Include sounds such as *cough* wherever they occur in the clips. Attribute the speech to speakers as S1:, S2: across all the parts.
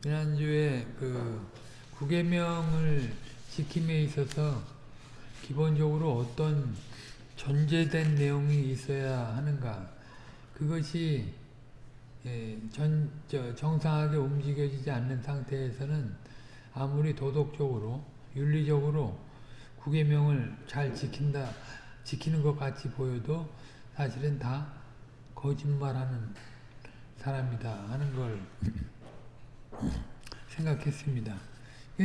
S1: 지난주에 그 구계명을 지킴에 있어서 기본적으로 어떤 전제된 내용이 있어야 하는가 그것이 예, 전, 저, 정상하게 움직여지지 않는 상태에서는 아무리 도덕적으로 윤리적으로 구계명을 잘 지킨다 지키는 것 같이 보여도 사실은 다 거짓말하는 사람이다 하는 걸 생각했습니다.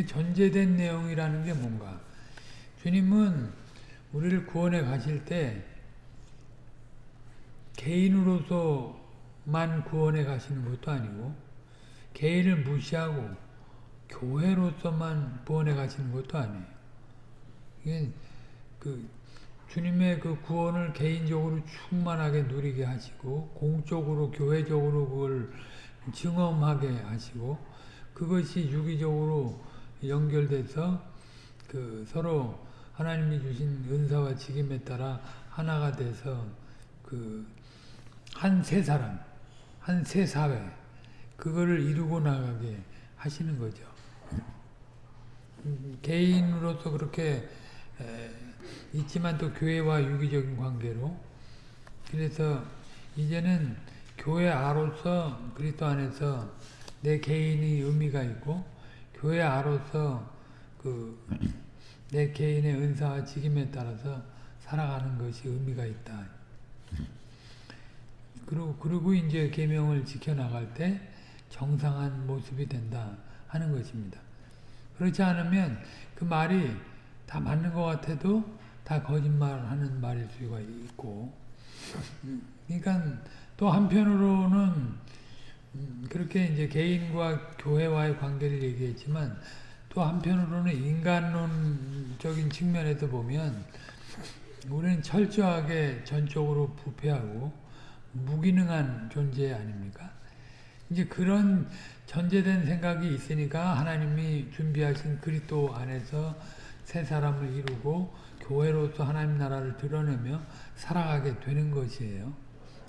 S1: 전제된 내용이라는 게 뭔가 주님은 우리를 구원해 가실 때 개인으로서만 구원해 가시는 것도 아니고 개인을 무시하고 교회로서만 구원해 가시는 것도 아니에요. 이게 그 주님의 그 구원을 개인적으로 충만하게 누리게 하시고 공적으로 교회적으로 그걸 증험하게 하시고 그것이 유기적으로 연결돼서 그 서로 하나님이 주신 은사와 직임에 따라 하나가 돼서 그 한 세 사람, 한 세 사회 그거를 이루고 나가게 하시는 거죠. 개인으로서 그렇게 에, 있지만 또 교회와 유기적인 관계로 그래서 이제는 교회 아로서 그리스도 안에서 내 개인의 의미가 있고 교회 아로서 그 내 개인의 은사와 직임에 따라서 살아가는 것이 의미가 있다. 그리고 그리고 이제 계명을 지켜 나갈 때 정상한 모습이 된다 하는 것입니다. 그렇지 않으면 그 말이 다 맞는 것 같아도 다 거짓말하는 말일 수가 있고 그러니까 또 한편으로는 음, 그렇게 이제 개인과 교회와의 관계를 얘기했지만 또 한편으로는 인간론적인 측면에서 보면 우리는 철저하게 전적으로 부패하고 무기능한 존재 아닙니까? 이제 그런 전제된 생각이 있으니까 하나님이 준비하신 그리스도 안에서 새 사람을 이루고 교회로서 하나님 나라를 드러내며 살아가게 되는 것이에요.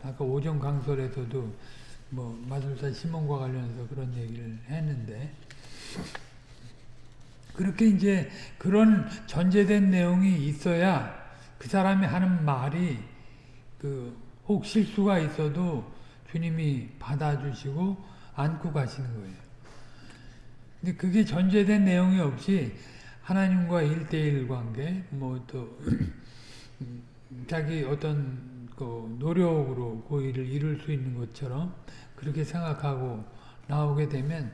S1: 아까 오전 강설에서도 뭐 마술사 시몬과 관련해서 그런 얘기를 했는데 그렇게 이제 그런 전제된 내용이 있어야 그 사람이 하는 말이 그혹 실수가 있어도 주님이 받아주시고 안고 가시는 거예요. 근데 그게 전제된 내용이 없이 하나님과 일대일 관계, 뭐 또 자기 어떤 그 노력으로 그 일을 이룰 수 있는 것처럼 그렇게 생각하고 나오게 되면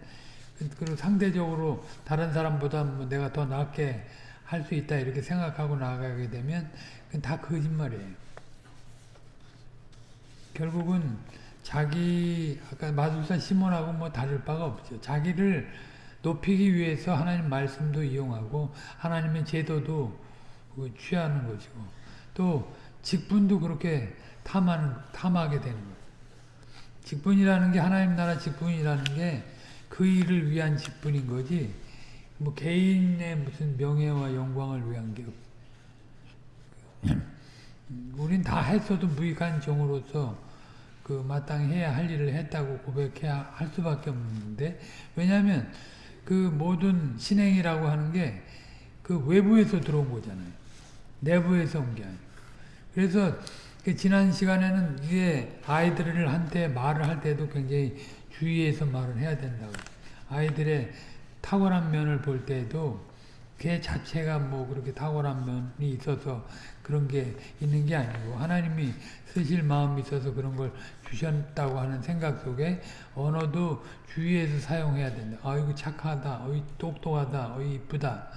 S1: 그, 그리고 상대적으로 다른 사람보다 뭐 내가 더 낫게 할 수 있다 이렇게 생각하고 나가게 되면 다 거짓말이에요. 결국은 자기 아까 마술사 시몬하고 뭐 다를 바가 없죠. 자기를 높이기 위해서 하나님 말씀도 이용하고 하나님의 제도도 그 취하는 것이고 또 직분도 그렇게 탐하는, 탐하게 되는 거예요. 직분이라는 게 하나님 나라 직분이라는 게 그 일을 위한 직분인 거지 뭐 개인의 무슨 명예와 영광을 위한 게 음, 우린 다 했어도 무익한 종으로서 그 마땅히 해야 할 일을 했다고 고백해야 할 수밖에 없는데 왜냐하면 그 모든 신행이라고 하는 게 그 외부에서 들어온 거잖아요. 내부에서 온 게 아니고. 그래서 그 지난 시간에는 이게 아이들을 한테 말을 할 때도 굉장히 주의해서 말을 해야 된다고. 아이들의 탁월한 면을 볼 때도 걔 그 자체가 뭐 그렇게 탁월한 면이 있어서 그런 게 있는 게 아니고 하나님이 쓰실 마음이 있어서 그런 걸 주셨다고 하는 생각 속에 언어도 주위에서 사용해야 된다. 아이고 착하다. 어이 똑똑하다. 어이 이쁘다.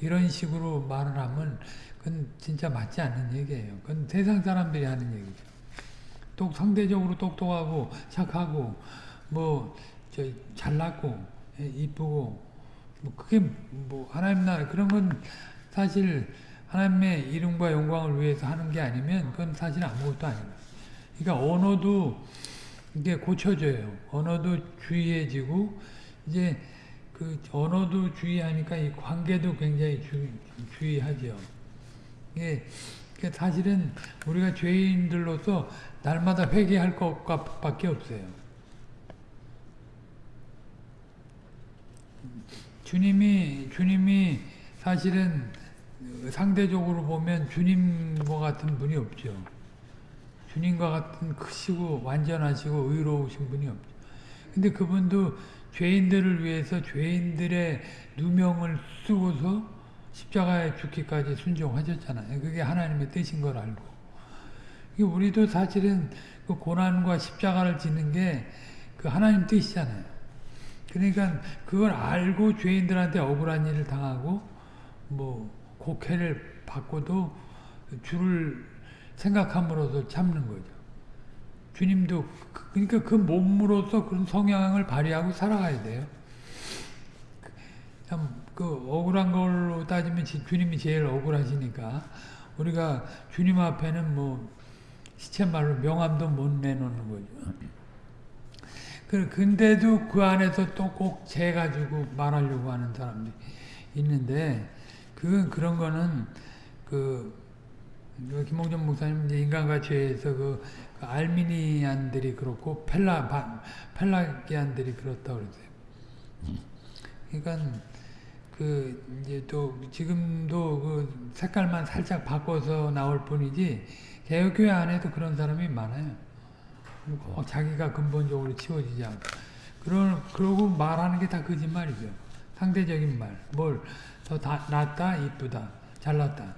S1: 이런 식으로 말을 하면 그건 진짜 맞지 않는 얘기예요. 그건 세상 사람들이 하는 얘기죠. 또 상대적으로 똑똑하고 착하고 뭐 저 잘났고 예, 이쁘고 뭐 그게 뭐 하나님 나라 그런 건 사실 하나님의 이름과 영광을 위해서 하는 게 아니면 그건 사실 아무것도 아닙니다. 그러니까 언어도 이게 고쳐져요. 언어도 주의해지고 이제 그 언어도 주의하니까 이 관계도 굉장히 주, 주의하죠. 이게 예, 그러니까 사실은 우리가 죄인들로서 날마다 회개할 것밖에 없어요. 주님이 주님이 사실은 상대적으로 보면 주님과 같은 분이 없죠. 주님과 같은 크시고 완전하시고 의로우신 분이 없죠. 근데 그분도 죄인들을 위해서 죄인들의 누명을 쓰고서 십자가에 죽기까지 순종하셨잖아요. 그게 하나님의 뜻인 걸 알고. 우리도 사실은 그 고난과 십자가를 지는 게 그 하나님 뜻이잖아요. 그러니까 그걸 알고 죄인들한테 억울한 일을 당하고 뭐 곡해를 받고도 주를 생각함으로써 참는 거죠. 주님도 그, 그러니까 그 몸으로서 그런 성향을 발휘하고 살아가야 돼요. 참 그 억울한 걸로 따지면 주님이 제일 억울하시니까 우리가 주님 앞에는 뭐 시체말로 명함도 못 내놓는 거죠. 그, 근데도 그 안에서 또 꼭 재가지고 말하려고 하는 사람들이 있는데 그, 그런 거는, 그, 그 김홍전 목사님 인간가치에서 그, 그, 알미니안들이 그렇고 펠라 바, 펠라기안들이 그렇다고 그러세요. 그러니까 그 이제 또 지금도 그 색깔만 살짝 바꿔서 나올 뿐이지 개혁교회 안에도 그런 사람이 많아요. 어, 자기가 근본적으로 치워지지 않고 그런 그러고 말하는 게 다 거짓말이죠. 상대적인 말. 뭘더 다, 낫다, 이쁘다, 잘났다,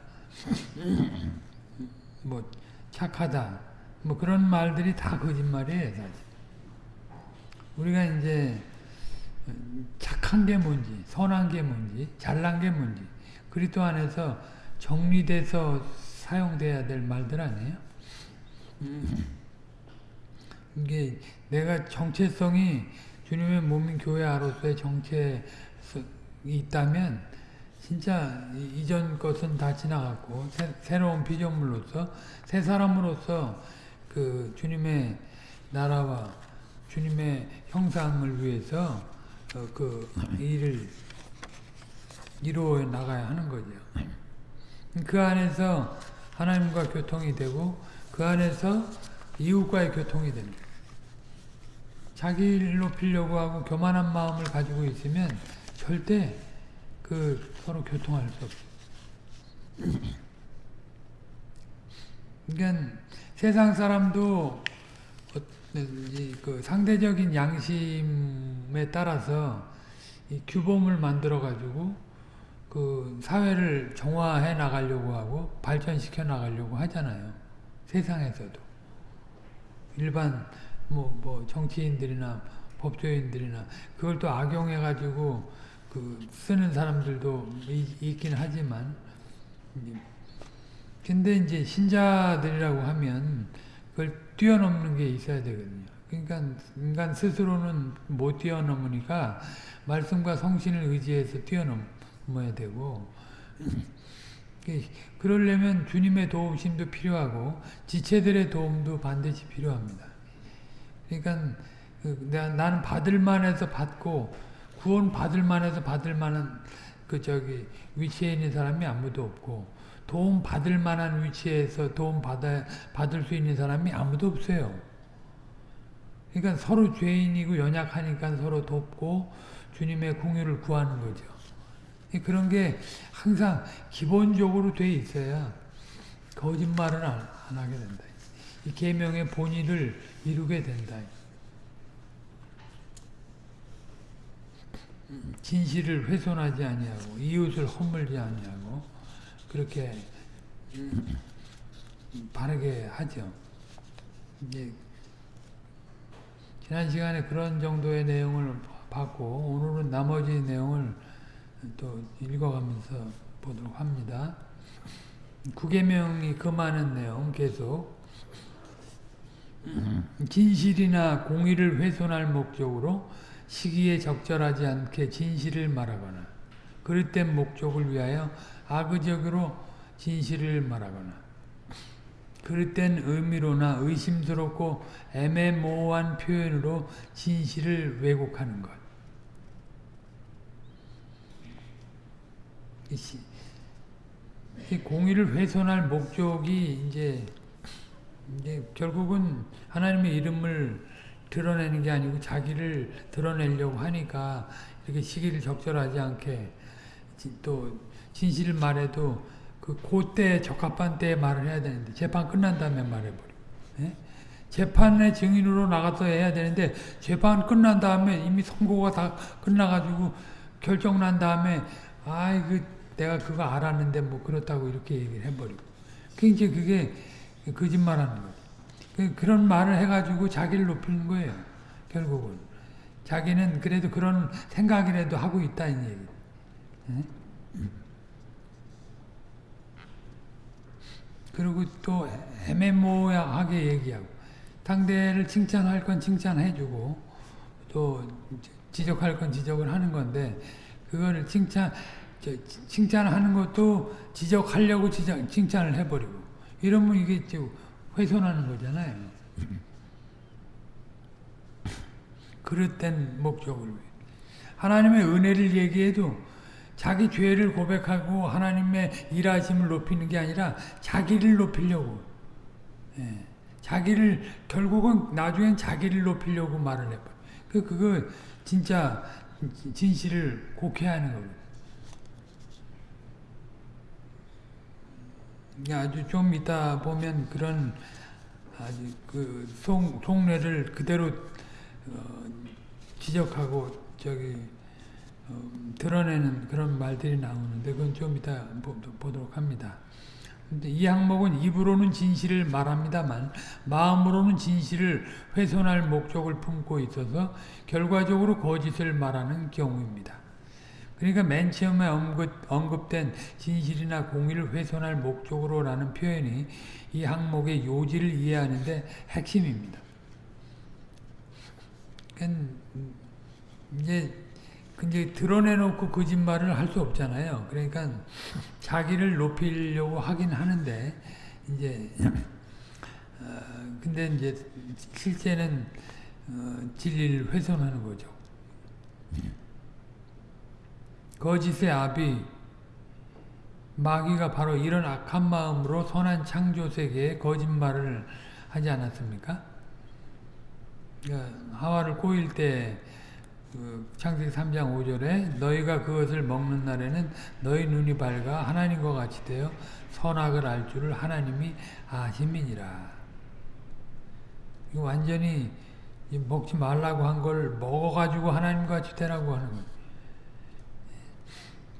S1: *laughs* 뭐 착하다, 뭐 그런 말들이 다 거짓말이에요, 사실. 우리가 이제 착한 게 뭔지, 선한 게 뭔지, 잘난 게 뭔지 그리스도 안에서 정리돼서 사용돼야 될 말들 아니에요? 음. 이게 내가 정체성이 주님의 몸인 교회 아로서의 정체성이 있다면 진짜 이전 것은 다 지나갔고 새, 로운 비전물로서새 사람으로서 그 주님의 나라와 주님의 형상을 위해서 어, 그 일을 이루어 나가야 하는 거죠. 그 안에서 하나님과 교통이 되고 그 안에서 이웃과의 교통이 됩니다. 자기 일로 피려고 하고 교만한 마음을 가지고 있으면 절대 그 서로 교통할 수없어 그러니까 세상 사람도 그 상대적인 양심에 따라서 규범을 만들어 가지고 그 사회를 정화해 나가려고 하고 발전시켜 나가려고 하잖아요. 세상에서도 일반 뭐, 뭐 정치인들이나 법조인들이나 그걸 또 악용해 가지고 그 쓰는 사람들도 있긴 하지만 근데 이제 신자들이라고 하면 그걸 뛰어넘는 게 있어야 되거든요. 그러니까 인간 스스로는 못 뛰어넘으니까 말씀과 성신을 의지해서 뛰어넘어야 되고 그러려면 주님의 도움심도 필요하고 지체들의 도움도 반드시 필요합니다. 그러니까 그 나는 받을 만해서 받고 구원 받을 만해서 받을 만한 그 저기 위치에 있는 사람이 아무도 없고 도움 받을 만한 위치에서 도움 받아 받을 수 있는 사람이 아무도 없어요. 그러니까 서로 죄인이고 연약하니까 서로 돕고 주님의 공유를 구하는 거죠. 그런 게 항상 기본적으로 돼 있어야 거짓말을 안 하게 된다. 이 계명의 본의를 이루게 된다. 진실을 훼손하지 아니하고 이웃을 허물지 아니하고 그렇게 음, 바르게 하죠. 이제 지난 시간에 그런 정도의 내용을 봤고 오늘은 나머지 내용을 또 읽어가면서 보도록 합니다. 구계명이 금하는 내용 계속 진실이나 공의를 훼손할 목적으로 시기에 적절하지 않게 진실을 말하거나 그릇된 목적을 위하여 악의적으로 진실을 말하거나 그릇된 의미로나 의심스럽고 애매모호한 표현으로 진실을 왜곡하는 것 공의를 훼손할 목적이 이제, 이제 결국은 하나님의 이름을 드러내는 게 아니고 자기를 드러내려고 하니까 이렇게 시기를 적절하지 않게 또 진실을 말해도 그고때 적합한 때에 말을 해야 되는데 재판 끝난 다음에 말해버려. 예? 재판의 증인으로 나가서 해야 되는데 재판 끝난 다음에 이미 선고가 다 끝나가지고 결정 난 다음에 아이 그 내가 그거 알았는데 뭐 그렇다고 이렇게 얘기를 해버리고 그러니 그게 거짓말하는 거예요. 그, 그런 말을 해가지고 자기를 높이는 거예요. 결국은. 자기는 그래도 그런 생각이라도 하고 있다는 얘기. 네? 그리고 또 애매모호하게 얘기하고 상대를 칭찬할 건 칭찬해주고 또 지적할 건 지적을 하는 건데 그거를 칭찬 칭찬하는 것도 지적하려고 지적, 칭찬을 해버리고 이러면 이게 훼손하는 거잖아요. 그릇된 목적을 위해. 하나님의 은혜를 얘기해도 자기 죄를 고백하고 하나님의 일하심을 높이는 게 아니라 자기를 높이려고 예. 자기를 결국은 나중엔 자기를 높이려고 말을 해버려 그, 그거 진짜 진실을 곡해하는 거예요 아주 좀 이따 보면 그런 아주 그 속, 속내를 그대로 어, 지적하고 저기 어, 드러내는 그런 말들이 나오는데 그건 좀 이따 보, 보도록 합니다. 근데 이 항목은 입으로는 진실을 말합니다만 마음으로는 진실을 훼손할 목적을 품고 있어서 결과적으로 거짓을 말하는 경우입니다. 그러니까 맨 처음에 언급, 된 진실이나 공의를 훼손할 목적으로라는 표현이 이 항목의 요지를 이해하는데 핵심입니다. 이제 근데 드러내놓고 거짓말을 할 수 없잖아요. 그러니까 자기를 높이려고 하긴 하는데 이제 어, 근데 이제 실제는 어, 진리를 훼손하는 거죠. 거짓의 아비 마귀가 바로 이런 악한 마음으로 선한 창조세계에 거짓말을 하지 않았습니까? 그러니까 하와를 꼬일 때 그 창세기 3장 5절에 너희가 그것을 먹는 날에는 너희 눈이 밝아 하나님과 같이 되어 선악을 알 줄을 하나님이 아심이니라. 완전히 먹지 말라고 한 걸 먹어가지고 하나님과 같이 되라고 하는 거예요.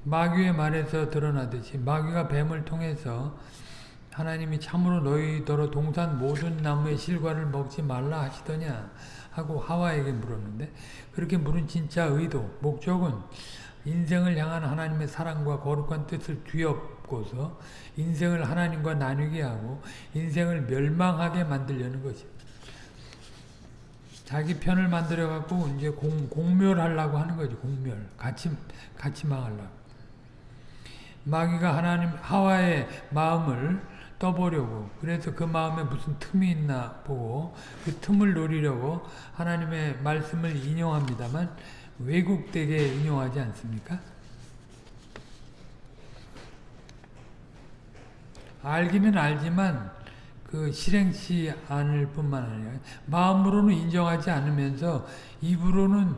S1: 마귀의 말에서 드러나듯이 마귀가 뱀을 통해서 하나님이 참으로 너희더러 동산 모든 나무의 실과를 먹지 말라 하시더냐 하고 하와에게 물었는데 그렇게 물은 진짜 의도, 목적은 인생을 향한 하나님의 사랑과 거룩한 뜻을 뒤엎고서 인생을 하나님과 나누게 하고 인생을 멸망하게 만들려는 것입니다. 자기 편을 만들어 갖고 이제 공, 공멸하려고 하는 거죠. 공멸. 같이 같이 망하려고. 마귀가 하나님 하와의 마음을 떠보려고 그래서 그 마음에 무슨 틈이 있나 보고 그 틈을 노리려고 하나님의 말씀을 인용합니다만 왜곡되게 인용하지 않습니까? 알기는 알지만 그 실행치 않을 뿐만 아니라 마음으로는 인정하지 않으면서 입으로는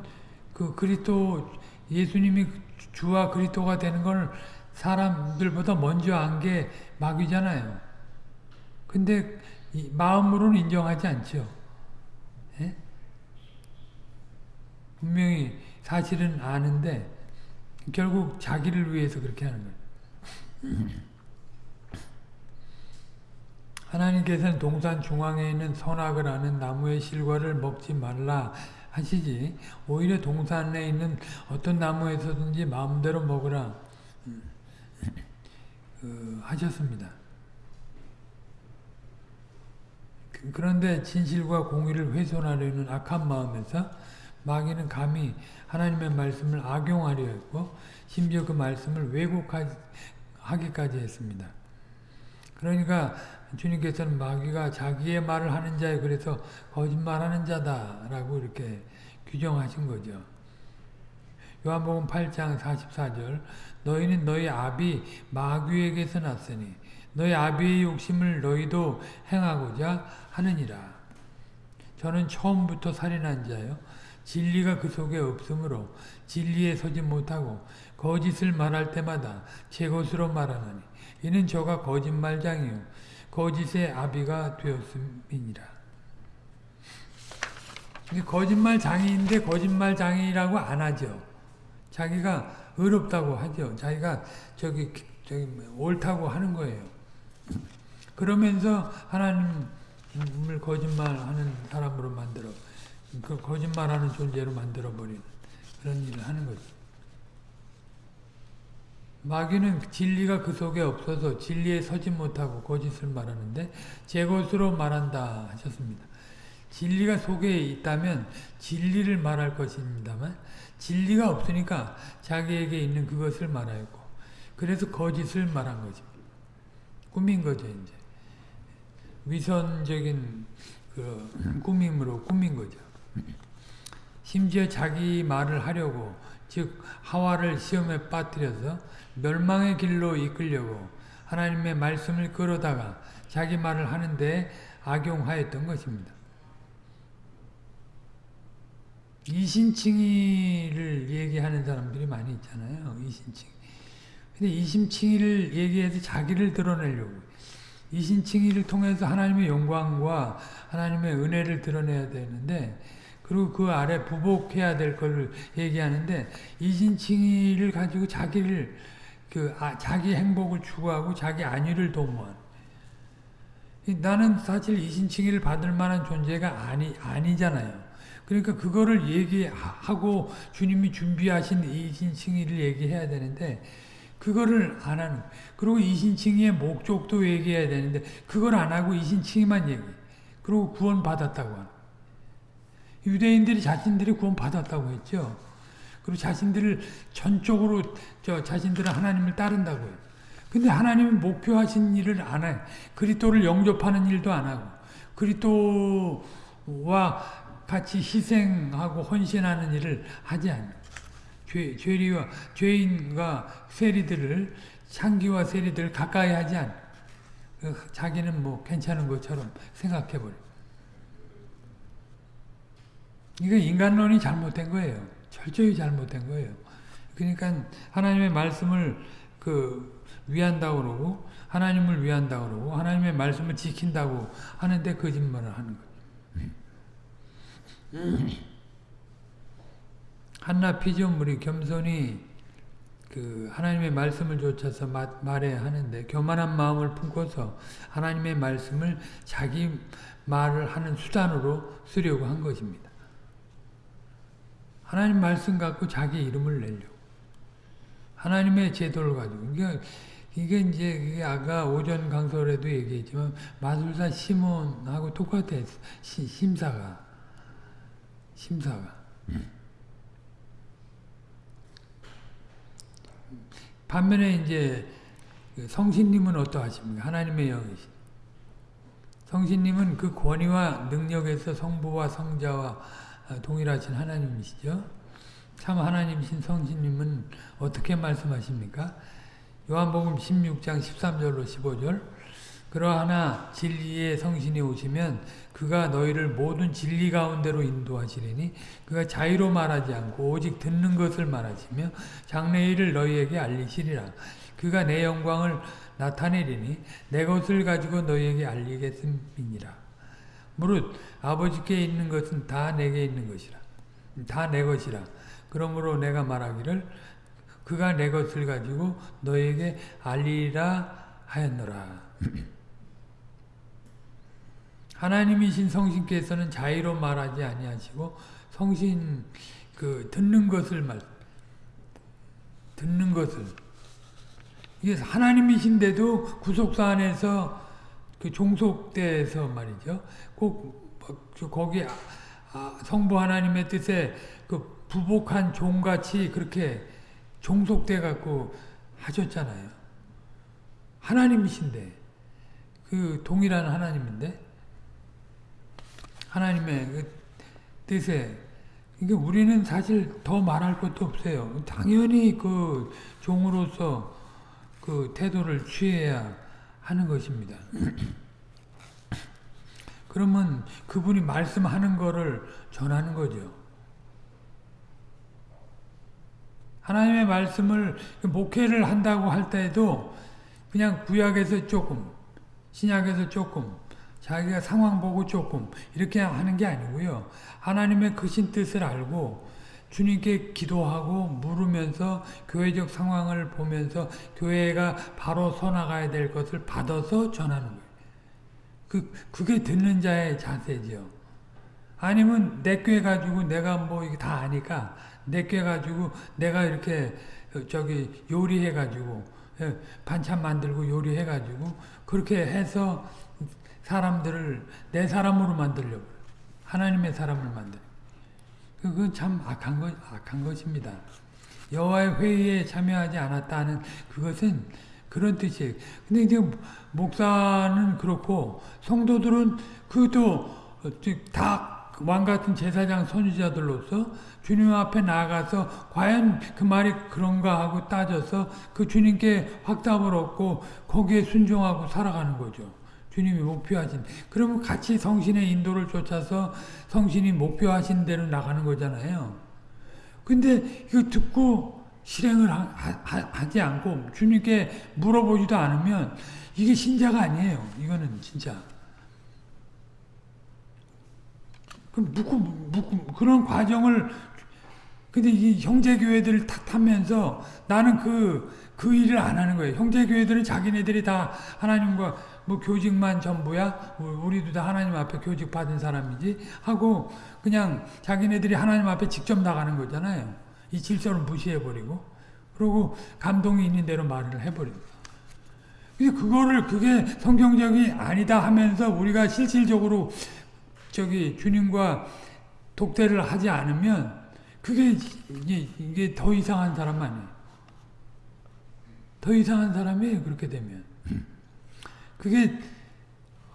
S1: 그 그리스도 예수님이 주와 그리스도가 되는 걸 사람들보다 먼저 한게 마귀잖아요. 근데 마음으로는 인정하지 않죠. 예? 분명히 사실은 아는데 결국 자기를 위해서 그렇게 하는 거예요. *laughs* 하나님께서는 동산 중앙에 있는 선악을 아는 나무의 실과를 먹지 말라 하시지 오히려 동산에 있는 어떤 나무에서든지 마음대로 먹으라 그, 하셨습니다. 그, 런데 진실과 공의를 훼손하려는 악한 마음에서 마귀는 감히 하나님의 말씀을 악용하려 했고 심지어 그 말씀을 왜곡하기까지 했습니다. 그러니까 주님께서는 마귀가 자기의 말을 하는 자에 그래서 거짓말하는 자다라고 이렇게 규정하신 거죠. 요한복음 8장 44절 너희는 너희 아비 마귀에게서 났으니 너희 아비의 욕심을 너희도 행하고자 하느니라. 저는 처음부터 살인한 자요. 진리가 그 속에 없으므로 진리에 서지 못하고 거짓을 말할 때마다 제 것으로 말하느니 이는 저가 거짓말장이요 거짓의 아비가 되었음이니라. 거짓말장인데 거짓말장이라고 안 하죠. 자기가 의롭다고 하죠. 자기가 저기 저기 뭐 옳다고 하는 거예요. 그러면서 하나님을 거짓말하는 사람으로 만들어 그 거짓말하는 존재로 만들어 버리는 그런 일을 하는 거죠. 마귀는 진리가 그 속에 없어서 진리에 서지 못하고 거짓을 말하는데 제 것으로 말한다 하셨습니다. 진리가 속에 있다면 진리를 말할 것입니다만 진리가 없으니까 자기에게 있는 그것을 말하였고 그래서 거짓을 말한 거죠. 꾸민 거죠 이제 위선적인 그 꾸밈으로 꾸민 거죠. 심지어 자기 말을 하려고 즉 하와를 시험에 빠뜨려서 멸망의 길로 이끌려고 하나님의 말씀을 끌어다가 자기 말을 하는데 악용하였던 것입니다. 이신칭의를 얘기하는 사람들이 많이 있잖아요. 이심칭. 근데 이심칭의를 얘기해서 자기를 드러내려고. 이심칭의를 통해서 하나님의 영광과 하나님의 은혜를 드러내야 되는데 그리고 그 아래 부복해야 될 것을 얘기하는데 이심칭의를 가지고 자기를 그 아, 자기 행복을 추구하고 자기 안위를 도모한 나는 사실 이신칭의를 받을 만한 존재가 아니 아니잖아요. 그러니까 그거를 얘기하고 주님이 준비하신 이신칭의를 얘기해야 되는데 그거를 안 하는 그리고 이신칭의의 목적도 얘기해야 되는데 그걸 안 하고 이신칭의만 얘기 그리고 구원 받았다고 하는 유대인들이 자신들이 구원 받았다고 했죠. 그리고 자신들을 전적으로 저 자신들은 하나님을 따른다고 해요. 근데 하나님이 목표하신 일을 안 해. 그리스도를 영접하는 일도 안 하고 그리스도와 같이 희생하고 헌신하는 일을 하지 않는 죄, 죄리와 죄인과 세리들을 향기와 세리들을 가까이 하지 않 그 자기는 뭐 괜찮은 것처럼 생각해버려. 이거 인간론이 잘못된 거예요. 철저히 잘못된 거예요. 그러니까 하나님의 말씀을 그 위한다 그러고 하나님을 위한다 그러고 하나님의 말씀을 지킨다고 하는데 거짓말을 하는 거예요. 음. 한낱 피조물이 겸손히 그 하나님의 말씀을 좇아서 말해야 하는데 교만한 마음을 품고서 하나님의 말씀을 자기 말을 하는 수단으로 쓰려고 한 것입니다. 하나님 말씀 갖고 자기 이름을 내려고 하나님의 제도를 가지고 그러니까 이게 이제 아까 오전 강설에도 얘기했지만 마술사 시몬하고 똑같아 심사가 심사가. 음. 반면에 이제 그 성신님은 어떠하십니까? 하나님의 영이시. 성신님은 그 권위와 능력에서 성부와 성자와 아, 동일하신 하나님이시죠. 참 하나님신 성신님은 어떻게 말씀하십니까? 요한복음 16장 13절로 15절 그러하나 진리의 성신이 오시면 그가 너희를 모든 진리 가운데로 인도하시리니 그가 자유로 말하지 않고 오직 듣는 것을 말하시며 장래일을 너희에게 알리시리라. 그가 내 영광을 나타내리니 내 것을 가지고 너희에게 알리겠음이니라. 무릇 아버지께 있는 것은 다 내게 있는 것이라. 다 내 것이라. 그러므로 내가 말하기를 그가 내 것을 가지고 너에게 알리라 하였노라. 하나님이신 성신께서는 자의로 말하지 아니하시고 성신 그 듣는 것을 말 듣는 것을 이게 하나님이신데도 구속사 안에서 그 종속돼서 말이죠. 꼭 뭐, 거기 아, 아, 성부 하나님의 뜻에 그 부복한 종같이 그렇게 종속돼 갖고 하셨잖아요. 하나님이신데 그 동일한 하나님인데 하나님의 그 뜻에 그러니까 우리는 사실 더 말할 것도 없어요. 당연히 그 종으로서 그 태도를 취해야 하는 것입니다. *clears throat* 그러면 그분이 말씀하는 거를 전하는 거죠. 하나님의 말씀을 목회를 한다고 할 때에도 그냥 구약에서 조금, 신약에서 조금, 자기가 상황 보고 조금 이렇게 하는 게 아니고요. 하나님의 크신 뜻을 알고 주님께 기도하고 물으면서 교회적 상황을 보면서 교회가 바로 서나가야 될 것을 받아서 전하는 거예요. 그, 그게 듣는 자의 자세죠. 아니면 내꾀 가지고 내가 뭐 이게 다 아니까 내꾀 가지고 내가 이렇게 저기 요리해 가지고 예, 반찬 만들고 요리해 가지고 그렇게 해서 사람들을 내 사람으로 만들려고 하나님의 사람을 만들. 그건 그 참 악한 것 악한 것입니다. 여와의 회의에 참여하지 않았다는 그것은 그런 뜻이에요. 근데 이제 목사는 그렇고 성도들은 그것도 다 왕같은 제사장 선지자들로서 주님 앞에 나가서 과연 그 말이 그런가 하고 따져서 그 주님께 확답을 얻고 거기에 순종하고 살아가는 거죠. 주님이 목표하신 그러면 같이 성신의 인도를 쫓아서 성신이 목표하신 대로 나가는 거잖아요. 근데 이거 듣고 실행을 하, 지 않고 주님께 물어보지도 않으면 이게 신자가 아니에요. 이거는 진짜. 그럼 묻고 묻고 그런 과정을 근데 이 형제교회들을 탓하면서 나는 그, 그 일을 안 하는 거예요. 형제교회들은 자기네들이 다 하나님과 뭐 교직만 전부야? 우리도 다 하나님 앞에 교직 받은 사람이지? 하고 그냥 자기네들이 하나님 앞에 직접 나가는 거잖아요. 이 질서를 무시해버리고 그리고 감동이 있는 대로 말을 해버립니다. 근데 그거를 그게 성경적이 아니다 하면서 우리가 실질적으로 저기 주님과 독대를 하지 않으면 그게 이게, 이게 더 이상한 사람 아니에요. 더 이상한 사람이에요. 그렇게 되면. 그게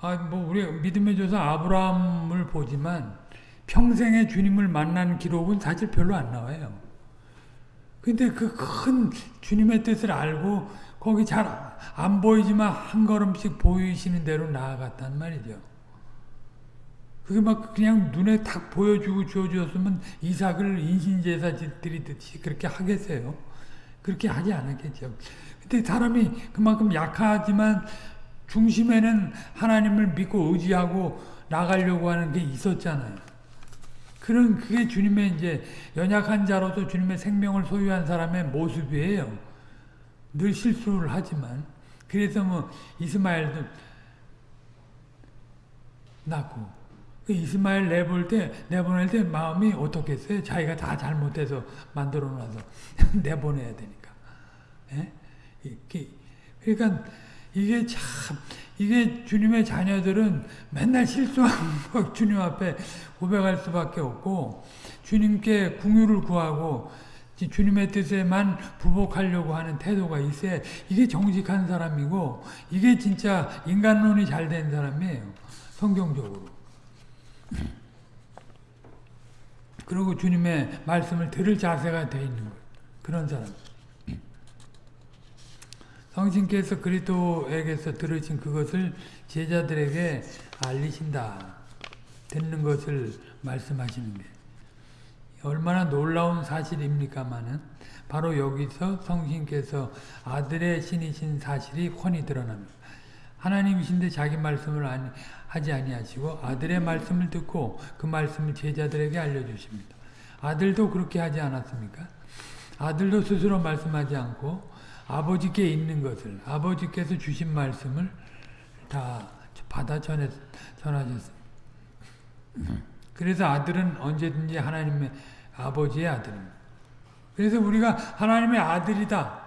S1: 아뭐 우리 믿음의 조상 아브라함을 보지만 평생의 주님을 만난 기록은 사실 별로 안 나와요. 근데 그 큰 주님의 뜻을 알고 거기 잘 안 보이지만 한 걸음씩 보이시는 대로 나아갔단 말이죠. 그게 막 그냥 눈에 탁 보여주고 주어주으면 이삭을 인신제사 드리듯이 그렇게 하겠어요. 그렇게 하지 않았겠죠. 근데 사람이 그만큼 약하지만 중심에는 하나님을 믿고 의지하고 나가려고 하는 게 있었잖아요. 그런 그게 주님의 이제 연약한 자로서 주님의 생명을 소유한 사람의 모습이에요. 늘 실수를 하지만 그래서 뭐 이스마엘도 낳고 그 이스마엘 내볼 때 내보낼 때 마음이 어떻겠어요? 자기가 다 잘못해서 만들어놔서 *laughs* 내보내야 되니까. 예? 그러니까 이게 참 이게 주님의 자녀들은 맨날 실수하고 *laughs* 주님 앞에 고백할 수밖에 없고 주님께 궁유를 구하고 주님의 뜻에만 부복하려고 하는 태도가 있어야 이게 정직한 사람이고 이게 진짜 인간론이 잘 된 사람이에요. 성경적으로. 그리고 주님의 말씀을 들을 자세가 돼 있는 그런 사람. 성신께서 그리스도에게서 들으신 그것을 제자들에게 알리신다. 듣는 것을 말씀하시는 게 얼마나 놀라운 사실입니까마는 바로 여기서 성신께서 아들의 신이신 사실이 훤히 드러납니다. 하나님이신데 자기 말씀을 아니, 하지 아니하시고 아들의 말씀을 듣고 그 말씀을 제자들에게 알려주십니다. 아들도 그렇게 하지 않았습니까? 아들도 스스로 말씀하지 않고 아버지께 있는 것을 아버지께서 주신 말씀을 다 받아 전해, 전하셨습니다. 그래서 아들은 언제든지 하나님의 아버지의 아들입니다. 그래서 우리가 하나님의 아들이다.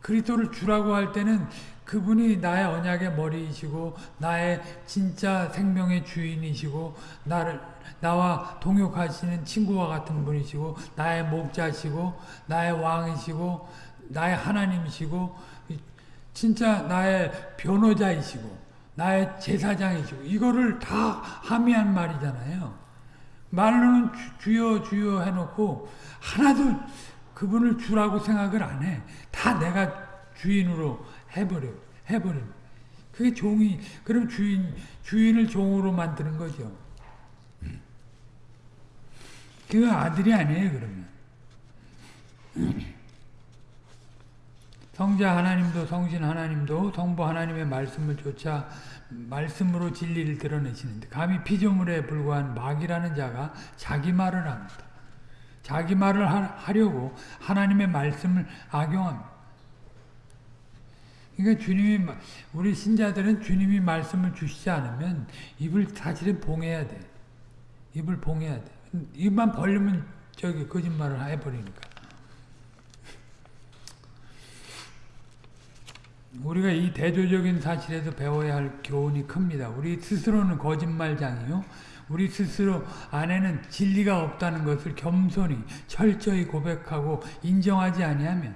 S1: 그리스도를 주라고 할 때는 그분이 나의 언약의 머리이시고 나의 진짜 생명의 주인이시고 나를 나와 동역하시는 친구와 같은 분이시고 나의 목자시고 나의 왕이시고 나의 하나님이시고 진짜 나의 변호자이시고 나의 제사장이시고 이거를 다 함의한 말이잖아요. 말로는 주, 여 주여, 주여 해놓고 하나도 그분을 주라고 생각을 안 해. 다 내가 주인으로 해버려 해버려. 그게 종이 그럼 주인 주인을 종으로 만드는 거죠. 그 아들이 아니에요 그러면. 성자 하나님도 성신 하나님도 성부 하나님의 말씀을 조차 말씀으로 진리를 드러내시는데 감히 피조물에 불과한 막이라는 자가 자기 말을 합니다. 자기 말을 하, 려고 하나님의 말씀을 악용합니다. 그러니까 주님이 우리 신자들은 주님이 말씀을 주시지 않으면 입을 사실은 봉해야 돼. 입을 봉해야 돼. 입만 벌리면 저기 거짓말을 해버리니까. 우리가 이 대조적인 사실에서 배워야 할 교훈이 큽니다. 우리 스스로는 거짓말장이요. 우리 스스로 안에는 진리가 없다는 것을 겸손히 철저히 고백하고 인정하지 아니하면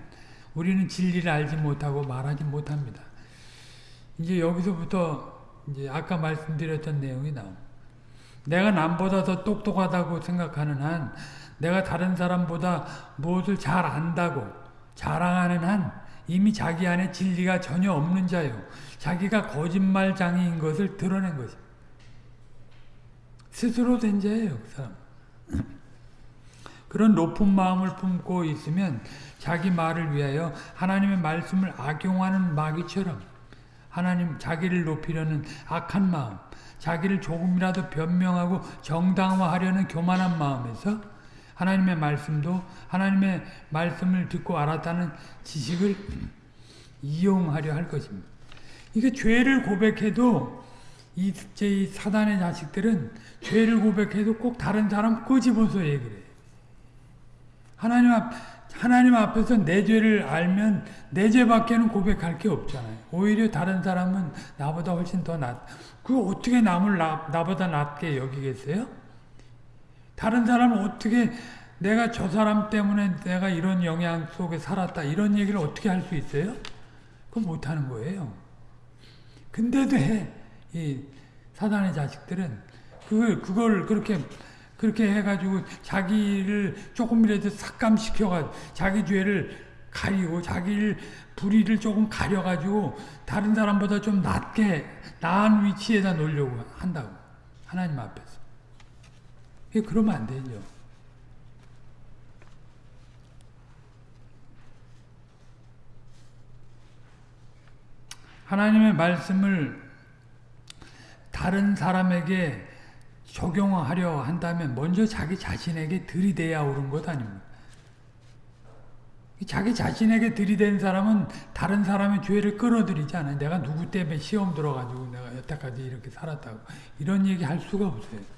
S1: 우리는 진리를 알지 못하고 말하지 못합니다. 이제 여기서부터 이제 아까 말씀드렸던 내용이 나옵니다. 내가 남보다 더 똑똑하다고 생각하는 한 내가 다른 사람보다 무엇을 잘 안다고 자랑하는 한 이미 자기 안에 진리가 전혀 없는 자요. 자기가 거짓말장애인 것을 드러낸 것입 스스로 된 자예요. 그 사람. *clears throat* 그런 높은 마음을 품고 있으면 자기 말을 위하여 하나님의 말씀을 악용하는 마귀처럼 하나님 자기를 높이려는 악한 마음 자기를 조금이라도 변명하고 정당화하려는 교만한 마음에서 하나님의 말씀도 하나님의 말씀을 듣고 알았다는 지식을 이용하려 할 것입니다. 이게 죄를 고백해도 이제 사단의 자식들은 죄를 고백해도 꼭 다른 사람 꼬집어서 얘기를 해요. 하나님 앞, 하나님 앞에서 내 죄를 알면 내 죄밖에는 고백할 게 없잖아요. 오히려 다른 사람은 나보다 훨씬 더 낫, 그 어떻게 남을 나, 나보다 낫게 여기겠어요? 다른 사람은 어떻게 내가 저 사람 때문에 내가 이런 영향 속에 살았다 이런 얘기를 어떻게 할 수 있어요? 그건 못하는 거예요. 근데도 해. 이 사단의 자식들은 그걸, 그걸 그렇게 그렇게 해가지고 자기를 조금이라도 삭감시켜가 자기 죄를 가리고 자기를 불의를 조금 가려가지고 다른 사람보다 좀 낮게 나은 위치에다 놓으려고 한다고 하나님 앞에 예, 그러면 안 되죠. 하나님의 말씀을 다른 사람에게 적용하려 한다면 먼저 자기 자신에게 들이대야 옳은 것 아닙니까? 자기 자신에게 들이댄 사람은 다른 사람의 죄를 끌어들이지 않아요. 내가 누구 때문에 시험 들어가지고 내가 여태까지 이렇게 살았다고 이런 얘기 할 수가 없어요.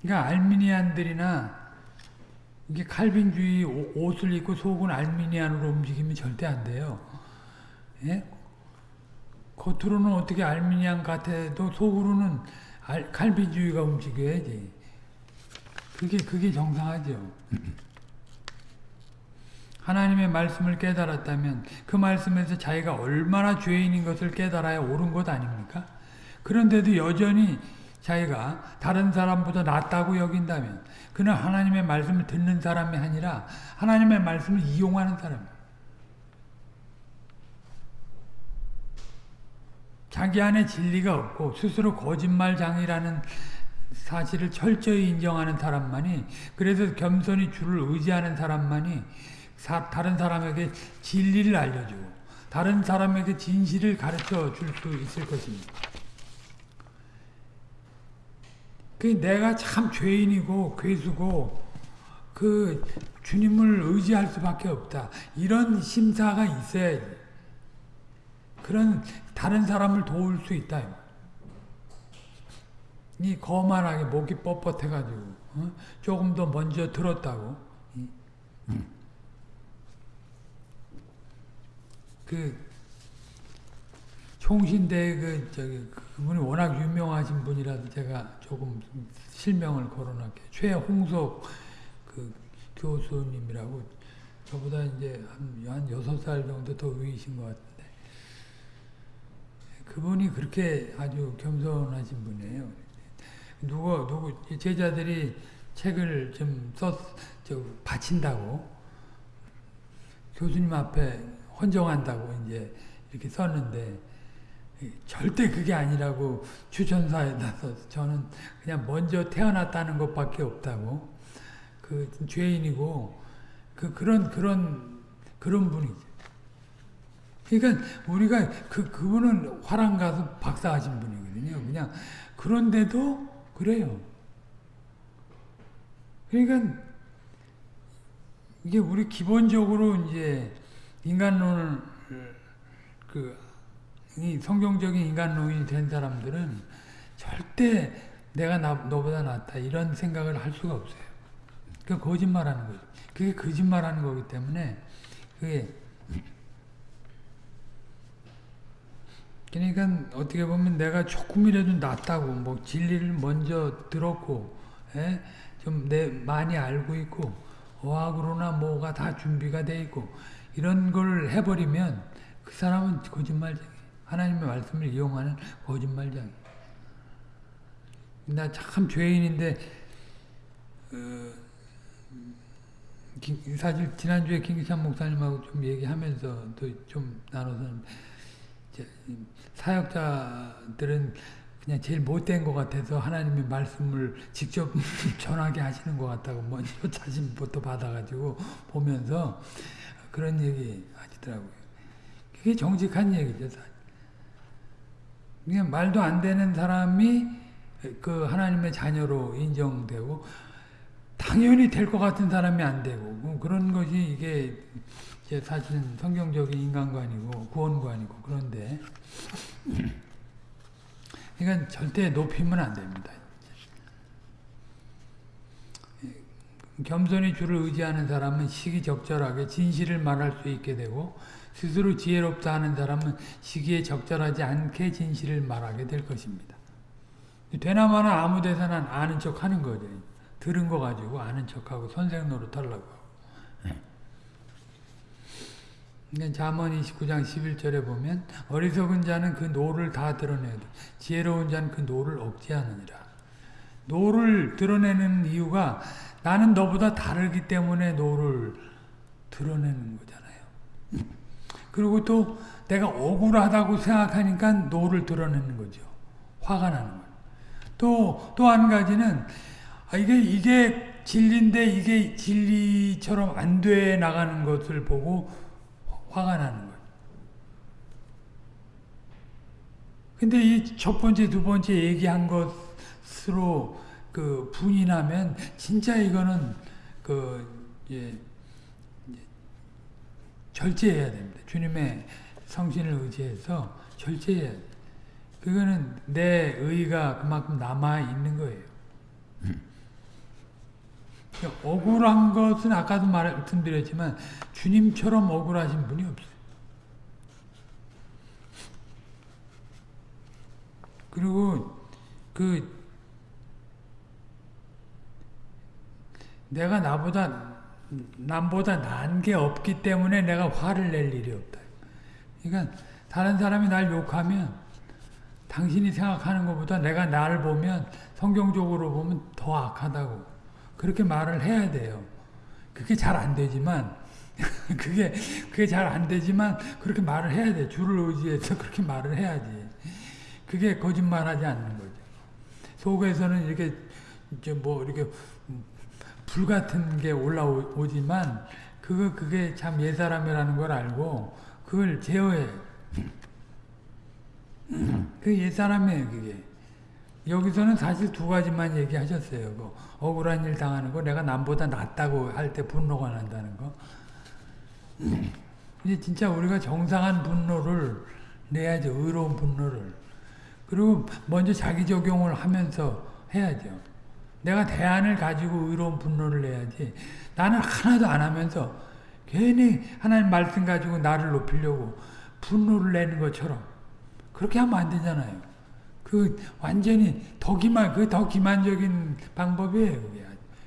S1: 그러니까 알미니안들이나 이게 칼빈주의 옷을 입고 속은 알미니안으로 움직이면 절대 안 돼요. 예? 겉으로는 어떻게 알미니안 같아도 속으로는 알, 칼빈주의가 움직여야지. 그게 그게 정상하죠. *laughs* 하나님의 말씀을 깨달았다면 그 말씀에서 자기가 얼마나 죄인인 것을 깨달아야 옳은 것 아닙니까? 그런데도 여전히 자기가 다른 사람보다 낫다고 여긴다면 그는 하나님의 말씀을 듣는 사람이 아니라 하나님의 말씀을 이용하는 사람이에요. 자기 안에 진리가 없고 스스로 거짓말장이라는 사실을 철저히 인정하는 사람만이 그래서 겸손히 주를 의지하는 사람만이 사, 다른 사람에게 진리를 알려주고 다른 사람에게 진실을 가르쳐 줄 수 있을 것입니다. 그 내가 참 죄인이고 괴수고 그 주님을 의지할 수밖에 없다. 이런 심사가 있어야지. 그런 다른 사람을 도울 수 있다. 이 거만하게 목이 뻣뻣해가지고 어? 조금 더 먼저 들었다고. 음. 그 총신대 그 저기 그분이 워낙 유명하신 분이라서 제가 조금 실명을 거론할게 최홍석 그 교수님이라고 저보다 이제 한, 6살 정도 더 위이신 것 같은데 그분이 그렇게 아주 겸손하신 분이에요. 누구 누구 제자들이 책을 좀써 바친다고 교수님 앞에 헌정한다고 이제 이렇게 썼는데 절대 그게 아니라고 추천사에 나서 저는 그냥 먼저 태어났다는 것밖에 없다고 그 죄인이고 그 그런 그런 그런 분이죠. 그러니까 우리가 그 그분은 화랑 가서 박사하신 분이거든요. 그냥 그런데도 그래요. 그러니까 이게 우리 기본적으로 이제 인간론을 그이 성경적인 인간론이 된 사람들은 절대 내가 나, 너보다 낫다 이런 생각을 할 수가 없어요. 그 거짓말하는 거죠. 그게 거짓말하는 거기 때문에 그게 그러니까 어떻게 보면 내가 조금이라도 낫다고 뭐 진리를 먼저 들었고 예? 좀내 많이 알고 있고 어학으로나 뭐가 다 준비가 돼 있고 이런 걸 해버리면 그 사람은 거짓말쟁이. 하나님의 말씀을 이용하는 거짓말쟁나참 죄인인데 어, 사실 지난주에 김기찬 목사님하고 좀 얘기하면서 또좀 나눠서 사역자들은 그냥 제일 못된 것 같아서 하나님의 말씀을 직접 *laughs* 전하게 하시는 것 같다고 먼저 *laughs* 자신부터 받아가지고 보면서 그런 얘기 하시더라고요. 그게 정직한 얘기죠. 사실. 그냥 말도 안 되는 사람이 그 하나님의 자녀로 인정되고 당연히 될 것 같은 사람이 안 되고 뭐 그런 것이 이게 사실은 성경적인 인간관이고 구원관이고 그런데 그러니까 절대 높이면 안 됩니다. 겸손히 주를 의지하는 사람은 시기적절하게 진실을 말할 수 있게 되고 스스로 지혜롭다 하는 사람은 시기에 적절하지 않게 진실을 말하게 될 것입니다. 되나마나 아무 데서나 아는 척 하는 거죠. 들은 거 가지고 아는 척하고 선생 노릇 하려고. 그언 예. 29장 11절에 보면 어리석은 자는 그 노를 다 드러내도 지혜로운 자는 그 노를 억제하느니라. 노를 드러내는 이유가 나는 너보다 다르기 때문에 노를 드러내는 거잖아요. 그리고 또 내가 억울하다고 생각하니까 노를 드러내는 거죠. 화가 나는 거예요. 또, 또 한 가지는, 아, 이게, 이게 진리인데 이게 진리처럼 안 돼 나가는 것을 보고 화가 나는 거예요. 근데 이 첫 번째, 두 번째 얘기한 것으로 그 분이 나면 진짜 이거는 그 예, 절제해야 됩니다. 주님의 성신을 의지해서 절제해야 그거는 내 의의가 그만큼 남아있는 거예요. 그러니까 억울한 것은 아까도 말씀드렸지만 주님처럼 억울하신 분이 없어요. 그리고 그 내가 나보다 남보다 난 게 없기 때문에 내가 화를 낼 일이 없다. 그러니까 다른 사람이 날 욕하면 당신이 생각하는 것보다 내가 나 보면 성경적으로 보면 더 악하다고 그렇게 말을 해야 돼요. 그게 잘 안 되지만 *laughs* 그게 그게 잘 안 되지만 그렇게 말을 해야 돼. 주를 의지해서 *laughs* 그렇게 말을 해야지. 그게 거짓말하지 않는 거죠. 속에서는 이렇게 이제 뭐 이렇게 불 같은 게 올라오지만 그거 그게 참 옛사람이라는 걸 알고 그걸 제어해. 그 옛사람이에요 그게. 여기서는 사실 두 가지만 얘기하셨어요. 그 억울한 일 당하는 거, 내가 남보다 낫다고 할 때 분노가 난다는 거. 이제 진짜 우리가 정상한 분노를 내야죠. 의로운 분노를. 그리고 먼저 자기 적용을 하면서 해야죠. 내가 대안을 가지고 의로운 분노를 내야지 나는 하나도 안 하면서 괜히 하나님 말씀 가지고 나를 높이려고 분노를 내는 것처럼 그렇게 하면 안 되잖아요. 그 완전히 더 기만 그더 기만적인 방법이에요. 그게.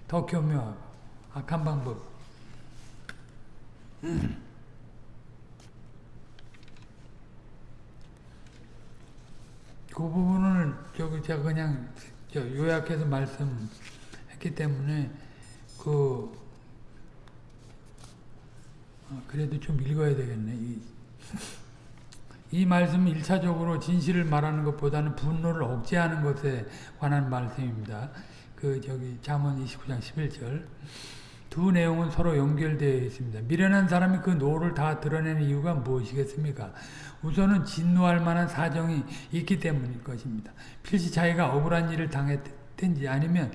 S1: 더교묘하 악한 방법. 그 부분을 저기 제가 그냥 요약해서 말씀했기 때문에 그 어, 그래도 좀 읽어야 되겠네. 이, 이 말씀은 1차적으로 진실을 말하는 것보다는 분노를 억제하는 것에 관한 말씀입니다. 그 저기 잠언 29장 11절 두 내용은 서로 연결되어 있습니다. 미련한 사람이 그 노를 다 드러내는 이유가 무엇이겠습니까? 우선은 진노할 만한 사정이 있기 때문일 것입니다. 필시 자기가 억울한 일을 당했든지 아니면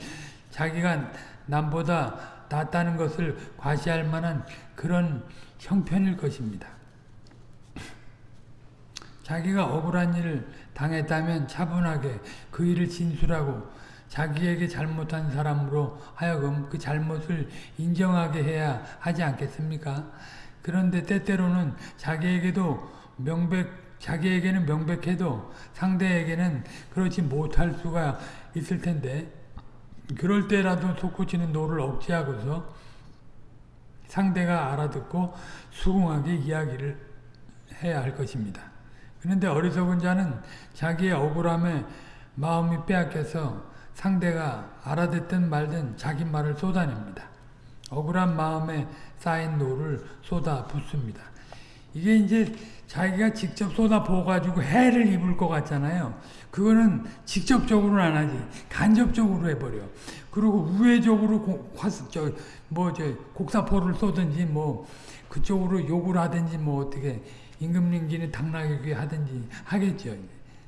S1: 자기가 남보다 낫다는 것을 과시할 만한 그런 형편일 것입니다. 자기가 억울한 일을 당했다면 차분하게 그 일을 진술하고 자기에게 잘못한 사람으로 하여금 그 잘못을 인정하게 해야 하지 않겠습니까? 그런데 때때로는 자기에게도 명백 자기에게는 명백해도 상대에게는 그렇지 못할 수가 있을 텐데 그럴 때라도 솟구치는 노를 억제하고서 상대가 알아듣고 수긍하게 이야기를 해야 할 것입니다. 그런데 어리석은 자는 자기의 억울함에 마음이 빼앗겨서 상대가 알아듣든 말든 자기 말을 쏟아냅니다. 억울한 마음에 쌓인 노를 쏟아 붓습니다. 이게 이제 자기가 직접 쏟아부어가지고 해를 입을 것 같잖아요. 그거는 직접적으로는 안 하지. 간접적으로 해버려. 그리고 우회적으로 고, 화 저, 뭐, 저, 곡사포를 쏘든지, 뭐, 그쪽으로 욕을 하든지, 뭐, 어떻게, 임금님기는 당나귀 하든지 하겠죠.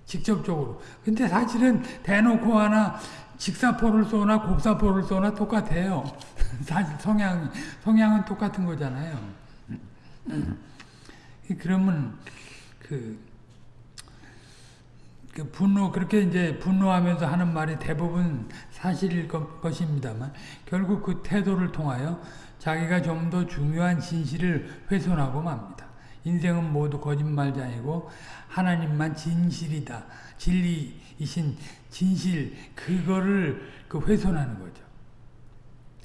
S1: 직접적으로. 근데 사실은 대놓고 하나 직사포를 쏘나 곡사포를 쏘나 똑같아요. *laughs* 사실 성향, 성향은 똑같은 거잖아요. 음. 그러면 그, 그, 분노 그렇게 이제 분노하면서 하는 말이 대부분 사실일 것, 입니다만 결국 그 태도를 통하여 자기가 좀 더 중요한 진실을 훼손하고 맙니다. 인생은 모두 거짓말자이고 하나님만 진실이다. 진리이신 진실 그거를 그 훼손하는 거죠.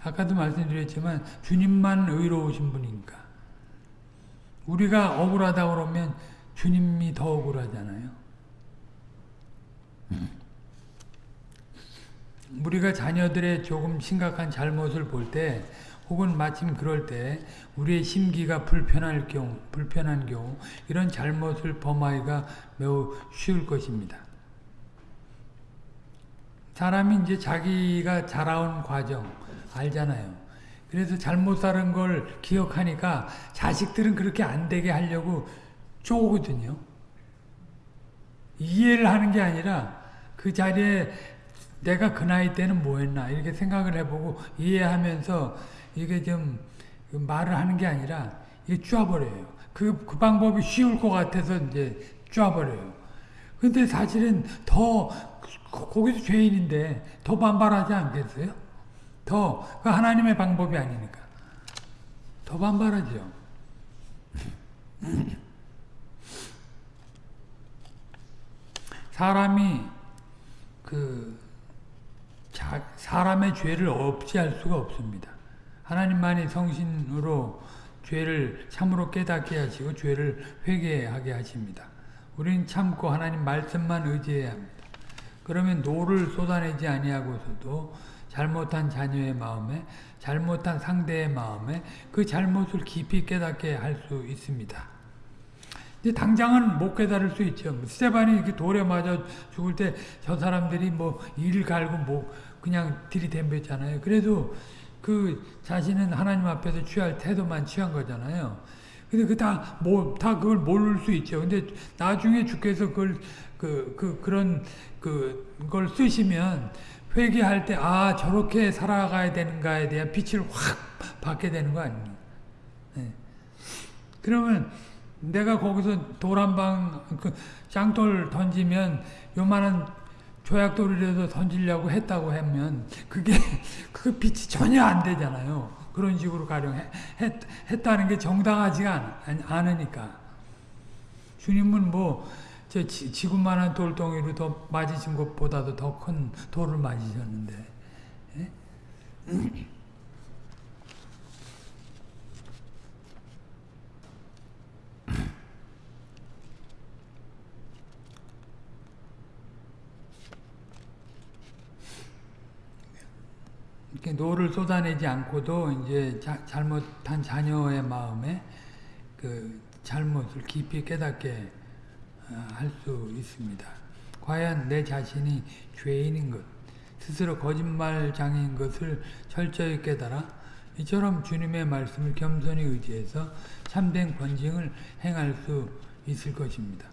S1: 아까도 말씀드렸지만 주님만 의로우신 분이니 우리가 억울하다 그러면 주님이 더 억울하잖아요. 음. 우리가 자녀들의 조금 심각한 잘못을 볼 때, 혹은 마침 그럴 때 우리의 심기가 불편할 경우, 불편한 경우 이런 잘못을 범하기가 매우 쉬울 것입니다. 사람이 이제 자기가 자라온 과정 알잖아요. 그래서 잘못 사는 걸 기억하니까 자식들은 그렇게 안 되게 하려고 쪼거든요. 이해를 하는 게 아니라 그 자리에 내가 그 나이 때는 뭐 했나 이렇게 생각을 해보고 이해하면서 이게 좀 말을 하는 게 아니라 이게 쪼아버려요. 그, 그 방법이 쉬울 것 같아서 이제 쪼아버려요. 근데 사실은 더 거기서 죄인인데 더 반발하지 않겠어요? 더, 그 하나님의 방법이 아니니까. 더 반발하죠. 사람이, 그, 자, 사람의 죄를 없지할 수가 없습니다. 하나님만이 성신으로 죄를 참으로 깨닫게 하시고 죄를 회개하게 하십니다. 우리는 참고 하나님 말씀만 의지해야 합니다. 그러면 노를 쏟아내지 아니하고서도 잘못한 자녀의 마음에 잘못한 상대의 마음에 그 잘못을 깊이 깨닫게 할 수 있습니다. 이제 당장은 못 깨달을 수 있죠. 스테반이 이렇게 돌에 맞아 죽을 때 저 사람들이 뭐 이를 갈고 뭐 그냥 들이댐볐잖아요. 그래도 그 자신은 하나님 앞에서 취할 태도만 취한 거잖아요. 근데 그다 뭐, 다 그걸 모를 수 있죠. 근데 나중에 주께서 그걸, 그, 그, 그런, 그, 걸 쓰시면 회개할 때아 저렇게 살아가야 되는가에 대한 빛을 확 받게 되는 거 아닙니까? 네. 예. 그러면 내가 거기서 도란방 그 짱돌 던지면 요만한 조약돌이라도 던지려고 했다고 하면 그게 그 빛이 전혀 안 되잖아요. 그런 식으로 가령 했, 했다는 게 정당하지가 않, 않으니까. 주님은 뭐제 지, 금만한 돌덩이로 더 맞으신 것보다도 더 큰 돌을 맞으셨는데. 예? 이렇게 노를 쏟아내지 않고도 이제 자, 잘못한 자녀의 마음에 그 잘못을 깊이 깨닫게 할수 있습니다. 과연 내 자신이 죄인인 것, 스스로 거짓말장인 것을 철저히 깨달아 이처럼 주님의 말씀을 겸손히 의지해서 참된 권징을 행할 수 있을 것입니다.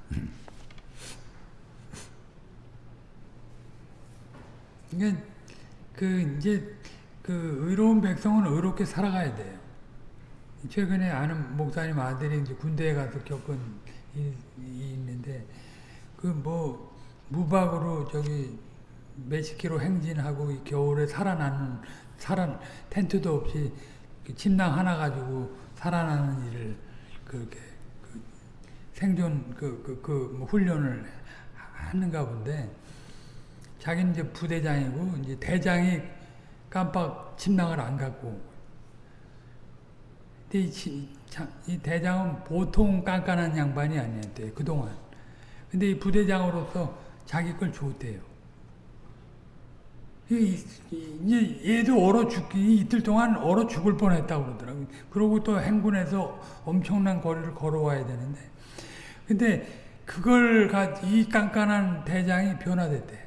S1: 이게 그 이제 그 의로운 백성은 의롭게 살아가야 돼요. 최근에 아는 목사님 아들이 이제 군대에 가서 겪은 있는데 그 뭐 무박으로 저기 몇십 킬로 행진하고 겨울에 살아나는 살아 텐트도 없이 그 침낭 하나 가지고 살아나는 일을 그렇게 그 생존 그 그 그, 그, 뭐 훈련을 하는가 본데 자기는 이제 부대장이고 이제 대장이 깜빡 침낭을 안 갖고 온 거예요. 이 대장은 보통 깐깐한 양반이 아니었대요. 그동안. 근데 이 부대장으로서 자기 걸 줬대요. 이제 얘도 얼어 죽기 이틀 동안 얼어 죽을 뻔했다고 그러더라고요. 그러고 또 행군해서 엄청난 거리를 걸어와야 되는데 근데 그걸 가, 이 깐깐한 대장이 변화됐대.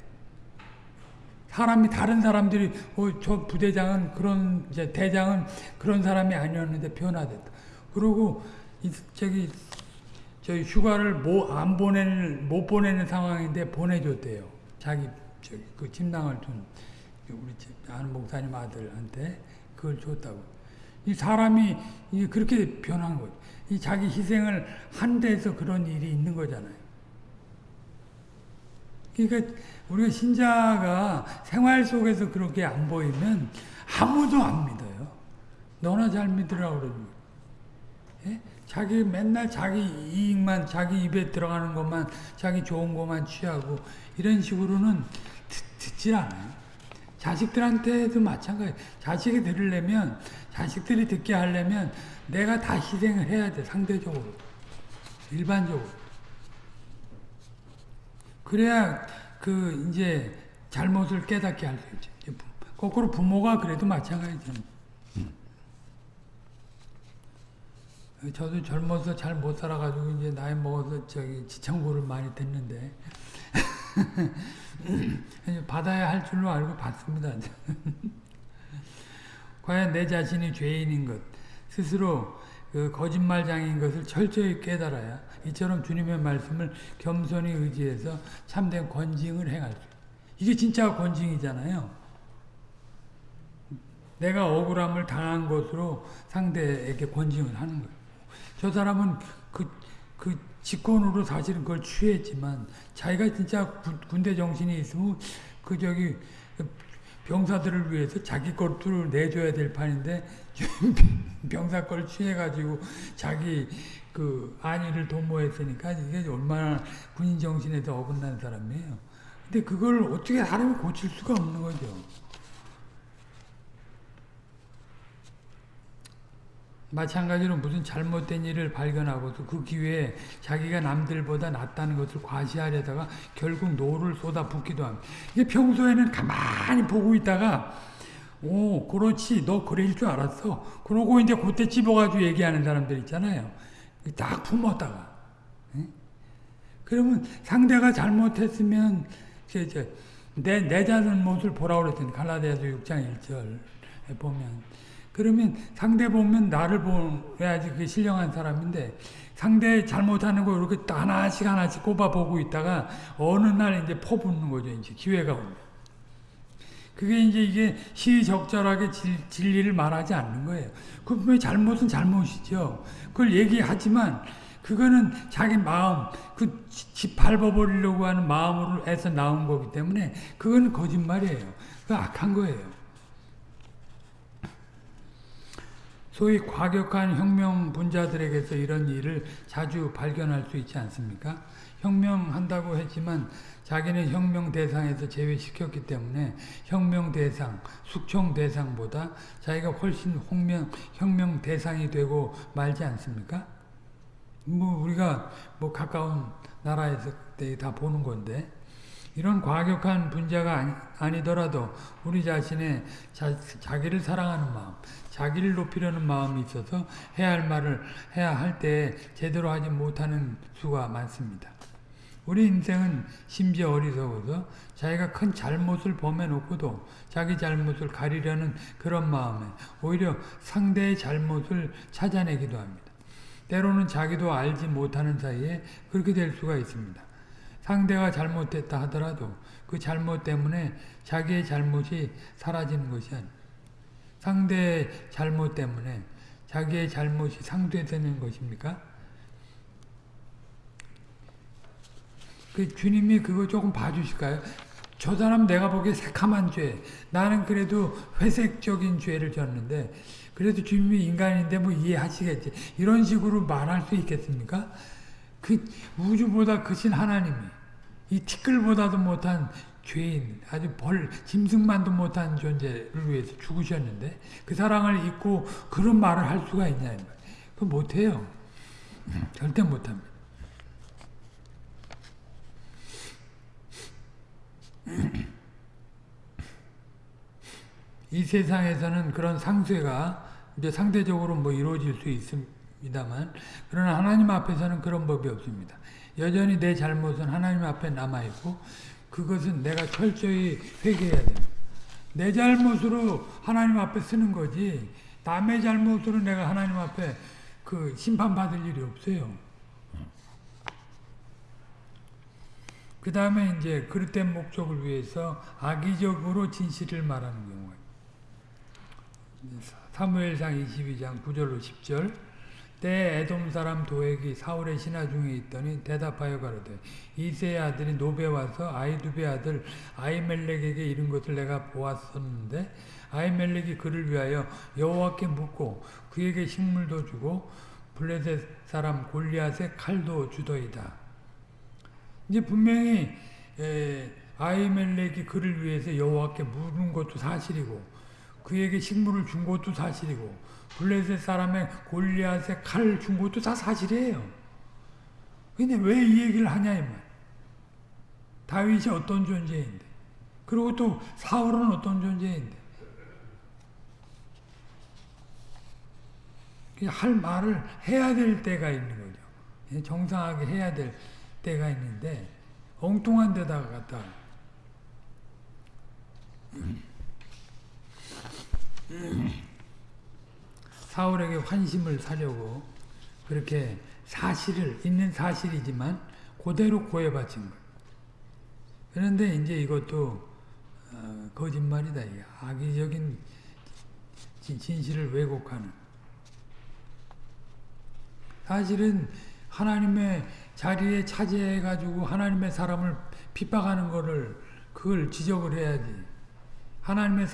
S1: 사람이 다른 사람들이 어, 저 부대장은 그런 이제 대장은 그런 사람이 아니었는데 변화됐다. 그리고 저기 저희 휴가를 못안 뭐 보내는 못 보내는 상황인데 보내줬대요. 자기 저기 그 침낭을 준 우리 아는 목사님 아들한테 그걸 줬다고. 이 사람이 이게 그렇게 변한 거죠. 이 자기 희생을 한데서 그런 일이 있는 거잖아요. 그러니까 우리가 신자가 생활 속에서 그렇게 안 보이면 아무도 안 믿어요. 너나 잘 믿으라고 그러는 예? 자기 맨날 자기 이익만 자기 입에 들어가는 것만 자기 좋은 것만 취하고 이런 식으로는 듣, 질 않아요. 자식들한테도 마찬가지. 자식이 들으려면 자식들이 듣게 하려면 내가 다 희생을 해야 돼 상대적으로 일반적으로 그래야 그 이제 잘못을 깨닫게 할 수 있지. 거꾸로 부모가 그래도 마찬가지잖아요. 저도 젊어서 잘 못 살아가지고 이제 나이 먹어서 저기 지청구를 많이 듣는데 *laughs* 받아야 할 줄로 알고 받습니다. *laughs* 과연 내 자신이 죄인인 것, 스스로 그 거짓말장인 것을 철저히 깨달아야 이처럼 주님의 말씀을 겸손히 의지해서 참된 권징을 행할 수 이게 진짜 권징이잖아요. 내가 억울함을 당한 것으로 상대에게 권징을 하는 거예요. 저 사람은 그, 그 직권으로 사실은 그걸 취했지만 자기가 진짜 군대 정신이 있으면 그 저기 병사들을 위해서 자기 것들을 내줘야 될 판인데 *laughs* 병사 걸 취해가지고 자기 그 안위를 도모했으니까 이게 얼마나 군인 정신에서 어긋난 사람이에요. 근데 그걸 어떻게 사람이 고칠 수가 없는 거죠. 마찬가지로 무슨 잘못된 일을 발견하고도 그 기회에 자기가 남들보다 낫다는 것을 과시하려다가 결국 노를 쏟아붓기도 합니다. 이게 평소에는 가만히 보고 있다가 오 그렇지 너 그럴 줄 알았어. 그러고 이제 그때 집어가지고 얘기하는 사람들 있잖아요. 딱 품었다가 그러면 상대가 잘못했으면 내, 내 잘못을 보라 그랬더니 갈라디아서 6장 1절에 보면 그러면 상대 보면 나를 보야지 그게 신령한 사람인데 상대 잘못하는 거 이렇게 하나씩 하나씩 꼽아보고 있다가 어느 날 이제 퍼붓는 거죠. 이제 기회가 오면. 그게 이제 이게 시적절하게 진, 리를 말하지 않는 거예요. 그분명 잘못은 잘못이죠. 그걸 얘기하지만 그거는 자기 마음, 그 짓밟아버리려고 하는 마음으로 해서 나온 거기 때문에 그건 거짓말이에요. 그 악한 거예요. 소위 과격한 혁명 분자들에게서 이런 일을 자주 발견할 수 있지 않습니까? 혁명한다고 했지만 자기는 혁명 대상에서 제외시켰기 때문에 혁명 대상, 숙청 대상보다 자기가 훨씬 홍명, 혁명 대상이 되고 말지 않습니까? 뭐 우리가 뭐 가까운 나라에서 다 보는 건데 이런 과격한 분자가 아니, 더라도 우리 자신의 자, 자기를 사랑하는 마음, 자기를 높이려는 마음이 있어서 해야 할 말을 해야 할 때 제대로 하지 못하는 수가 많습니다. 우리 인생은 심지어 어리석어서 자기가 큰 잘못을 범해놓고도 자기 잘못을 가리려는 그런 마음에 오히려 상대의 잘못을 찾아내기도 합니다. 때로는 자기도 알지 못하는 사이에 그렇게 될 수가 있습니다. 상대가 잘못됐다 하더라도 그 잘못 때문에 자기의 잘못이 사라지는 것이 아니다 상대의 잘못 때문에 자기의 잘못이 상대되는 것입니까? 그 주님이 그거 조금 봐주실까요? 저 사람 내가 보기에 새카만 죄 나는 그래도 회색적인 죄를 졌는데 그래도 주님이 인간인데 뭐 이해하시겠지 이런 식으로 말할 수 있겠습니까? 그 우주보다 크신 하나님이 이 티끌보다도 못한 죄인, 아주 벌, 짐승만도 못한 존재를 위해서 죽으셨는데 그 사랑을 잊고 그런 말을 할 수가 있냐. 그 못해요. 음. 절대 못합니다. 이 세상에서는 그런 상쇄가 이제 상대적으로 뭐 이루어질 수 있습니다만 그러나 하나님 앞에서는 그런 법이 없습니다. 여전히 내 잘못은 하나님 앞에 남아있고 그것은 내가 철저히 회개해야 됩니다. 내 잘못으로 하나님 앞에 쓰는 거지 남의 잘못으로 내가 하나님 앞에 그 심판받을 일이 없어요. 그 다음에 이제 그릇된 목적을 위해서 악의적으로 진실을 말하는 경우에 사무엘상 22장 9절로 10절 때에 에돔 사람 도액이 사울의 신하 중에 있더니 대답하여 가로되 이세의 아들이 노베 와서 아이두베 아들 아이멜렉에게 이른 것을 내가 보았었는데 아이멜렉이 그를 위하여 여호와께 묻고 그에게 식물도 주고 블레셋 사람 골리앗의 칼도 주더이다. 이제 분명히 아이멜렉이 그를 위해서 여호와께 묻은 것도 사실이고 그에게 식물을 준 것도 사실이고 블레셋 사람의 골리앗의 칼을 준 것도 다 사실이에요. 근데 왜 이 얘기를 하냐 이 말. 다윗이 어떤 존재인데. 그리고 또 사울은 어떤 존재인데. 할 말을 해야 될 때가 있는 거죠. 예, 정상하게 해야 될 때가 있는데 엉뚱한 데다가 갖다 사울에게 환심을 사려고 그렇게 사실을 있는 사실이지만 그대로 고해 받친 거예요. 그런데 이제 이것도 어, 거짓말이다. 악의적인 진실을 왜곡하는 사실은 하나님의 자리에 차지해 가지고 하나님의 사람을 핍박하는 거를 그걸 지적을 해야지 하나님의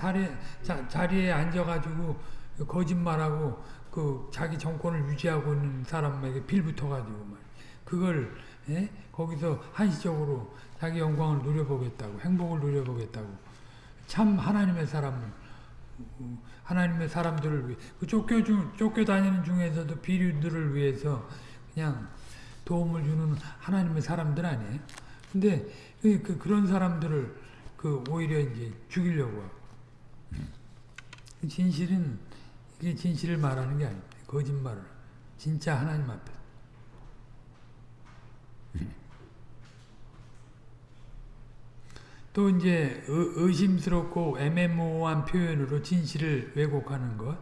S1: 자리에 앉아 가지고 그 거짓말하고 그 자기 정권을 유지하고 있는 사람에게 빌붙어가지고 말 그걸 예? 거기서 한시적으로 자기 영광을 누려보겠다고 행복을 누려보겠다고 참 하나님의 사람 하나님의 사람들을 위해 그 쫓겨 중 쫓겨 다니는 중에서도 비류들을 위해서 그냥 도움을 주는 하나님의 사람들 아니에요. 근데 그, 그 그런 사람들을 그 오히려 이제 죽이려고 하고. 진실은 그게 진실을 말하는 게 아닙니다. 거짓말을. 진짜 하나님 앞에. 또 이제 의심스럽고 애매모호한 표현으로 진실을 왜곡하는 것.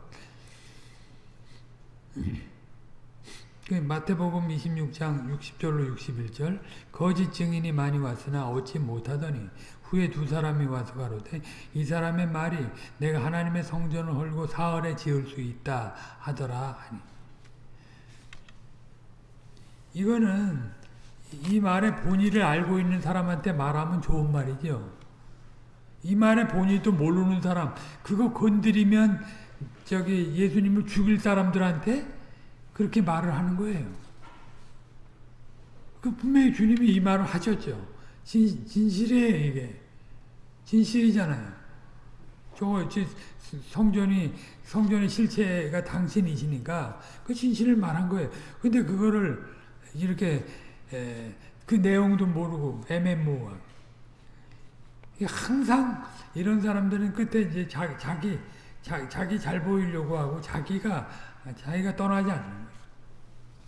S1: 그 마태복음 26장 60절로 61절 거짓 증인이 많이 왔으나 얻지 못하더니 후에 두 사람이 와서 가로되 이 사람의 말이 내가 하나님의 성전을 헐고 사흘에 지을 수 있다 하더라 하니 이거는 이 말의 본의를 알고 있는 사람한테 말하면 좋은 말이죠. 이 말의 본의도 모르는 사람 그거 건드리면 저기 예수님을 죽일 사람들한테 그렇게 말을 하는 거예요. 그 분명히 주님이 이 말을 하셨죠. 진, 진실이에요, 이게. 진실이잖아요. 저, 성전이, 성전의 실체가 당신이시니까 그 진실을 말한 거예요. 근데 그거를 이렇게, 에, 그 내용도 모르고 애매모호하 항상 이런 사람들은 끝에 이제 자, 자기, 자, 자기 잘 보이려고 하고 자기가, 자기가 떠나지 않는 거예요.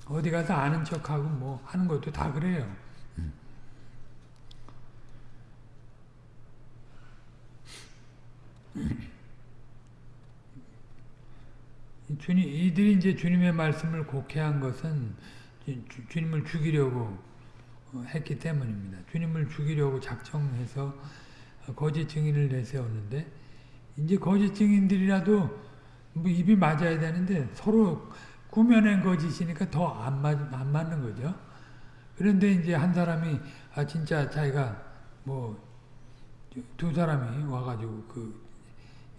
S1: 어디 가서 아는 척하고 뭐 하는 것도 다 그래요. 주님, 이들이 이제 주님의 말씀을 곡해한 것은 주, 님을 죽이려고 어, 했기 때문입니다. 주님을 죽이려고 작정해서 거짓 증인을 내세웠는데 이제 거짓 증인들이라도 뭐 입이 맞아야 되는데 서로 꾸며낸 거짓이니까 더안안 맞는 거죠. 그런데 이제 한 사람이 아 진짜 자기가 뭐 두 사람이 와가지고 그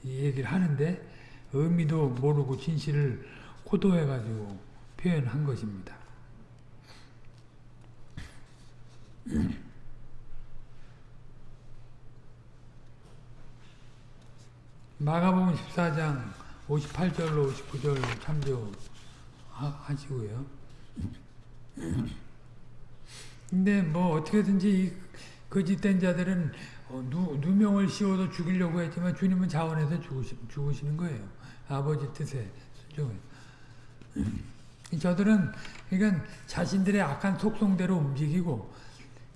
S1: 얘기를 하는데 의미도 모르고 진실을 호도해가지고 표현한 것입니다. *clears throat* 마가복음 14장 58절로 59절 참조하시고요. *clears throat* 근데 뭐 어떻게든지 거짓된 자들은 어, 누, 누명을 씌워서 죽이려고 했지만 주님은 자원해서 죽으시, 죽으시는 거예요. 아버지 뜻에 순종해서. 저들은 그러니까 자신들의 악한 속성대로 움직이고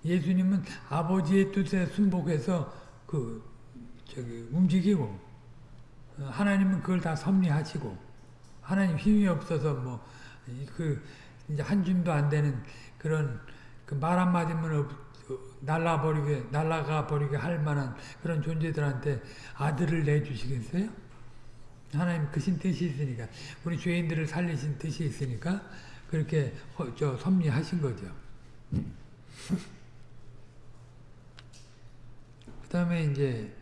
S1: 예수님은 아버지의 뜻에 순복해서 그 저기 움직이고 어, 하나님은 그걸 다 섭리하시고 하나님 힘이 없어서 뭐그 이제 한 줌도 안 되는 그런 그 말 한마디만 없, 날라버리게, 날라가 버리게 할 만한 그런 존재들한테 아들을 내주시겠어요? 하나님 그신 뜻이 있으니까, 우리 죄인들을 살리신 뜻이 있으니까, 그렇게 허, 저 섭리하신 거죠. *laughs* 그 다음에 이제,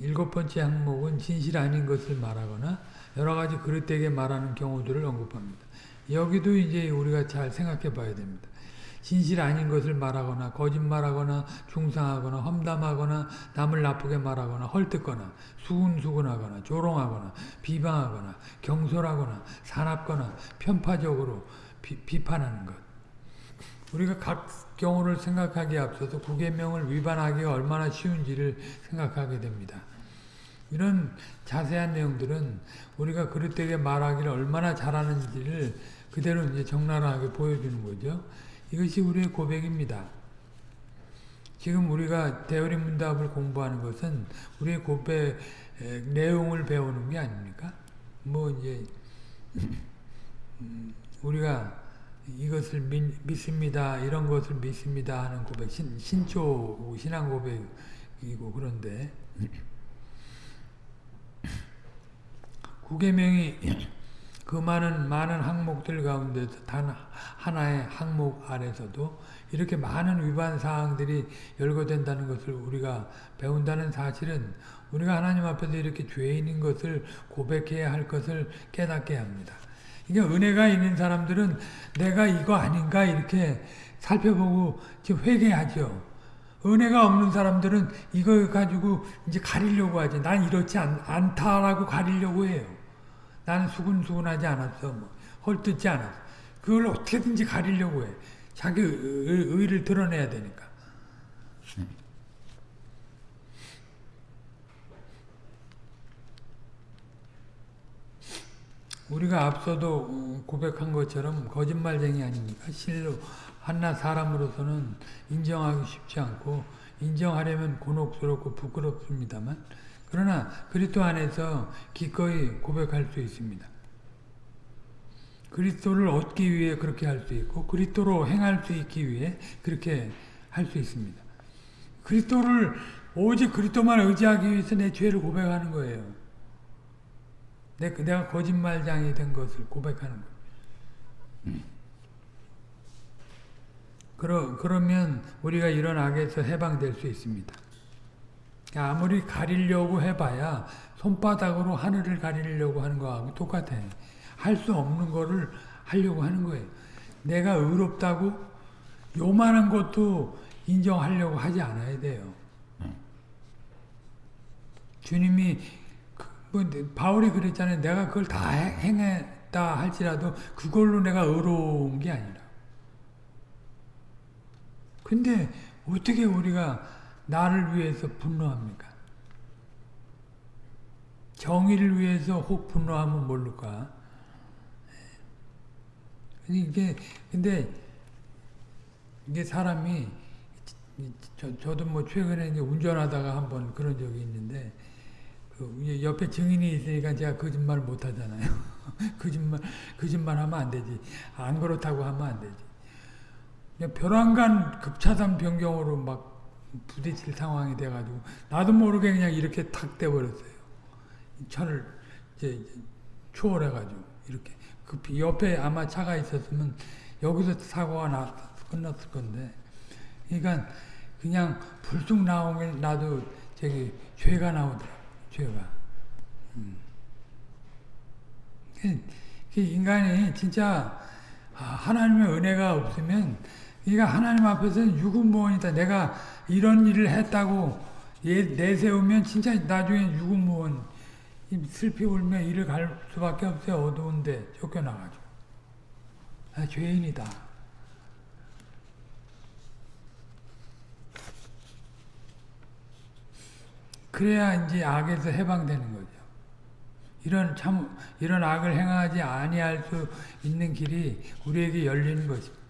S1: 일곱 번째 항목은 진실 아닌 것을 말하거나, 여러 가지 그릇되게 말하는 경우들을 언급합니다. 여기도 이제 우리가 잘 생각해 봐야 됩니다. 진실 아닌 것을 말하거나 거짓말하거나 중상하거나 험담하거나 남을 나쁘게 말하거나 헐뜯거나 수군수군하거나 조롱하거나 비방하거나 경솔하거나 사납거나 편파적으로 비, 판하는 것. 우리가 각 경우를 생각하기에 앞서서 구계명을 위반하기가 얼마나 쉬운지를 생각하게 됩니다. 이런 자세한 내용들은 우리가 그릇되게 말하기를 얼마나 잘하는지를 그대로 이제 적나라하게 보여주는 거죠. 이것이 우리의 고백입니다. 지금 우리가 대어림 문답을 공부하는 것은 우리의 고백 내용을 배우는 게 아닙니까? 뭐 이제 음, 우리가 이것을 믿습니다. 이런 것을 믿습니다 하는 고백, 신, 신초 신앙 고백이고 그런데 구계명이 그 많은 많은 항목들 가운데 서단 하나의 항목 안에서도 이렇게 많은 위반 사항들이 열거된다는 것을 우리가 배운다는 사실은 우리가 하나님 앞에서 이렇게 죄인인 것을 고백해야 할 것을 깨닫게 합니다. 이게 은혜가 있는 사람들은 내가 이거 아닌가 이렇게 살펴보고 지금 회개하죠. 은혜가 없는 사람들은 이걸 가지고 이제 가리려고 하지. 난 이렇지 않, 않다라고 가리려고 해요. 나는 수근수근하지 않았어. 뭐, 헐뜯지 않았어. 그걸 어떻게든지 가리려고 해. 자기 의의를 드러내야 되니까. 우리가 앞서도 고백한 것처럼 거짓말쟁이 아닙니까? 실로 한나 사람으로서는 인정하기 쉽지 않고 인정하려면 곤혹스럽고 부끄럽습니다만 그러나 그리스도 안에서 기꺼이 고백할 수 있습니다. 그리스도를 얻기 위해 그렇게 할 수 있고 그리스도로 행할 수 있기 위해 그렇게 할 수 있습니다. 그리스도를 오직 그리스도만 의지하기 위해서 내 죄를 고백하는 거예요. 내, 내가 거짓말장이 된 것을 고백하는 거예요. 그러, 그러면 우리가 이런 악에서 해방될 수 있습니다. 아무리 가리려고 해봐야 손바닥으로 하늘을 가리려고 하는 거하고 똑같아. 할 수 없는 거를 하려고 하는 거예요. 내가 의롭다고 요만한 것도 인정하려고 하지 않아야 돼요. 주님이 그, 뭐, 네, 바울이 그랬잖아요. 내가 그걸 다 행했다 할지라도 그걸로 내가 의로운 게 아니라. 근데 어떻게 우리가 나를 위해서 분노합니까? 정의를 위해서 혹 분노하면 모를까? 예. 이게 근데 이게 사람이 저, 저도 뭐 최근에 이제 운전하다가 한번 그런 적이 있는데 그 옆에 증인이 있으니까 제가 거짓말 못 하잖아요. *laughs* 거짓말 거짓말 하면 안 되지. 안 그렇다고 하면 안 되지. 벼랑간 급차단 변경으로 막 부딪힐 상황이 돼가지고 나도 모르게 그냥 이렇게 탁 돼버렸어요. 차를 이제, 초월해가지고 이렇게 그 옆에 아마 차가 있었으면 여기서 사고가 났, 끝났을 건데 그러니까 그냥 불쑥 나오면 나도 저기 죄가 나오더라 죄가 음. 그, 그 인간이 진짜 하나님의 은혜가 없으면 그러니까 하나님 앞에서는 유급무원이다 내가 이런 일을 했다고 예, 내세우면 진짜 나중에 유구무원 슬피 울며 일을 갈 수밖에 없어요. 어두운데 쫓겨나가지고. 아, 죄인이다. 그래야 이제 악에서 해방되는 거죠. 이런 참 이런 악을 행하지 아니할 수 있는 길이 우리에게 열리는 것입니다.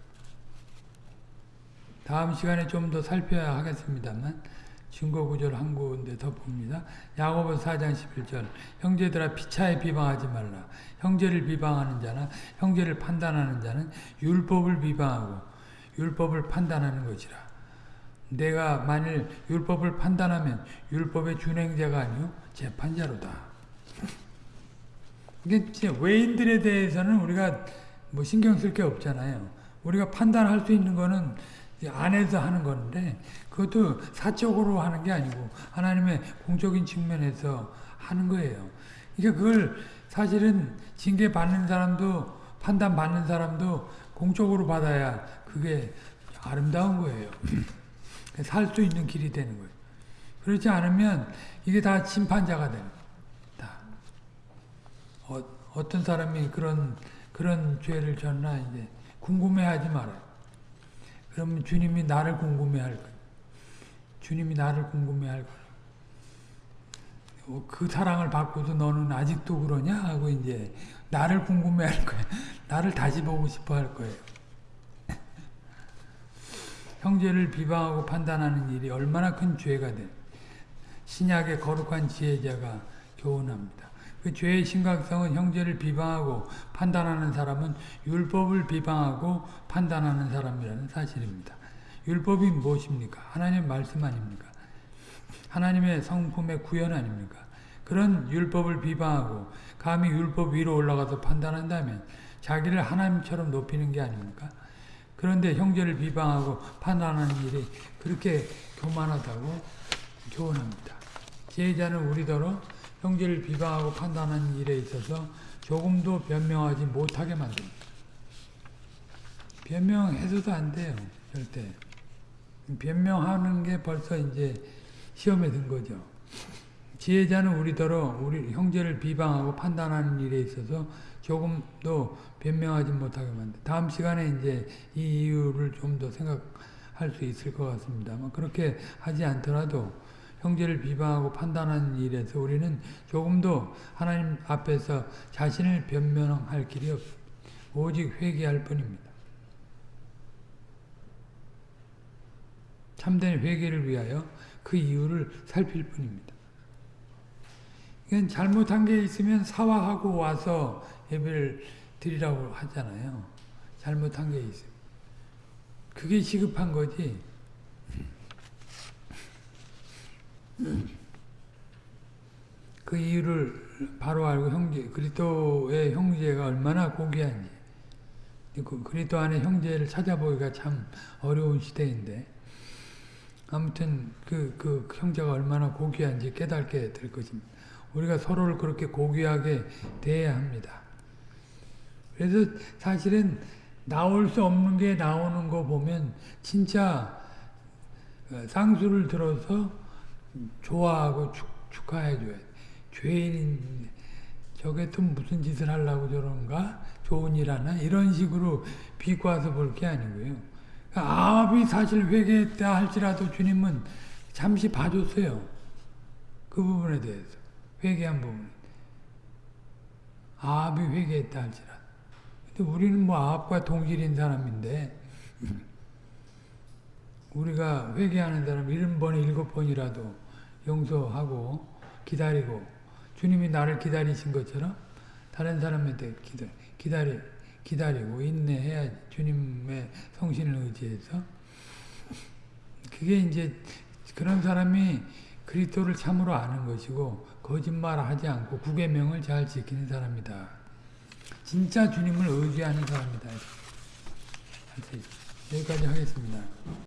S1: 다음 시간에 좀 더 살펴야 하겠습니다만 증거구절 한 군데 더 봅니다. 야고보 4장 11절 형제들아 피차에 비방하지 말라. 형제를 비방하는 자나 형제를 판단하는 자는 율법을 비방하고 율법을 판단하는 것이라. 내가 만일 율법을 판단하면 율법의 준행자가 아니요 재판자로다. 이게 외인들에 대해서는 우리가 뭐 신경 쓸 게 없잖아요. 우리가 판단할 수 있는 거는 안에서 하는 건데 그것도 사적으로 하는 게 아니고 하나님의 공적인 측면에서 하는 거예요. 그러니까 그걸 사실은 징계 받는 사람도 판단 받는 사람도 공적으로 받아야 그게 아름다운 거예요. *clears throat* 살 수 있는 길이 되는 거예요. 그렇지 않으면 이게 다 심판자가 되 다. 어, 어떤 사람이 그런 그런 죄를 졌나 이제 궁금해하지 말아요. 그러면 주님이 나를 궁금해할 거예요. 주님이 나를 궁금해할 거예요. 어, 그 사랑을 받고도 너는 아직도 그러냐 하고 이제 나를 궁금해할 거예요. *laughs* 나를 다시 보고 싶어 할 거예요. *laughs* 형제를 비방하고 판단하는 일이 얼마나 큰 죄가 돼 신약의 거룩한 지혜자가 교훈합니다. 그 죄의 심각성은 형제를 비방하고 판단하는 사람은 율법을 비방하고 판단하는 사람이라는 사실입니다. 율법이 무엇입니까? 하나님 말씀 아닙니까? 하나님의 성품의 구현 아닙니까? 그런 율법을 비방하고 감히 율법 위로 올라가서 판단한다면 자기를 하나님처럼 높이는 게 아닙니까? 그런데 형제를 비방하고 판단하는 일이 그렇게 교만하다고 교훈합니다. 제자는 우리더러 형제를 비방하고 판단하는 일에 있어서 조금도 변명하지 못하게 만듭니다. 변명해서도 안 돼요. 절대. 변명하는 게 벌써 이제 시험에 든 거죠. 지혜자는 우리더러 우리 형제를 비방하고 판단하는 일에 있어서 조금도 변명하지 못하게 만든 다음 시간에 이제 이 이유를 좀 더 생각할 수 있을 것같습니다 그렇게 하지 않더라도 형제를 비방하고 판단하는 일에서 우리는 조금도 하나님 앞에서 자신을 변명할 길이 없습니다. 오직 회개할 뿐입니다. 참된 회개를 위하여 그 이유를 살필 뿐입니다. 이건 잘못한 게 있으면 사화하고 와서 예배를 드리라고 하잖아요. 잘못한 게 있어요. 그게 시급한 거지. 그 이유를 바로 알고 형제, 그리스도의 형제가 얼마나 고귀한지 그 그리스도 안에 형제를 찾아보기가 참 어려운 시대인데 아무튼 그, 그 형제가 얼마나 고귀한지 깨닫게 될 것입니다. 우리가 서로를 그렇게 고귀하게 대해야 합니다. 그래서 사실은 나올 수 없는 게 나오는 거 보면 진짜 어, 쌍수를 들어서 좋아하고 축, 축하해줘야 돼. 죄인인 저게 또 무슨 짓을 하려고 저런가? 좋은 일 하나? 이런 식으로 비꼬아서 볼 게 아니고요. 그러니까 아합이 사실 회개했다 할지라도 주님은 잠시 봐줬어요. 그 부분에 대해서. 회개한 부분. 아합이 회개했다 할지라도. 근데 우리는 뭐 아합과 동질인 사람인데 *laughs* 우리가 회개하는 사람 7번, 7번이라도 용서하고 기다리고 주님이 나를 기다리신 것처럼 다른 사람한테 기다, 기다리, 기다리고 인내해야 주님의 성신을 의지해서 그게 이제 그런 사람이 그리스도를 참으로 아는 것이고 거짓말하지 않고 구계명을 잘 지키는 사람이다. 진짜 주님을 의지하는 사람이다. 여기까지 하겠습니다.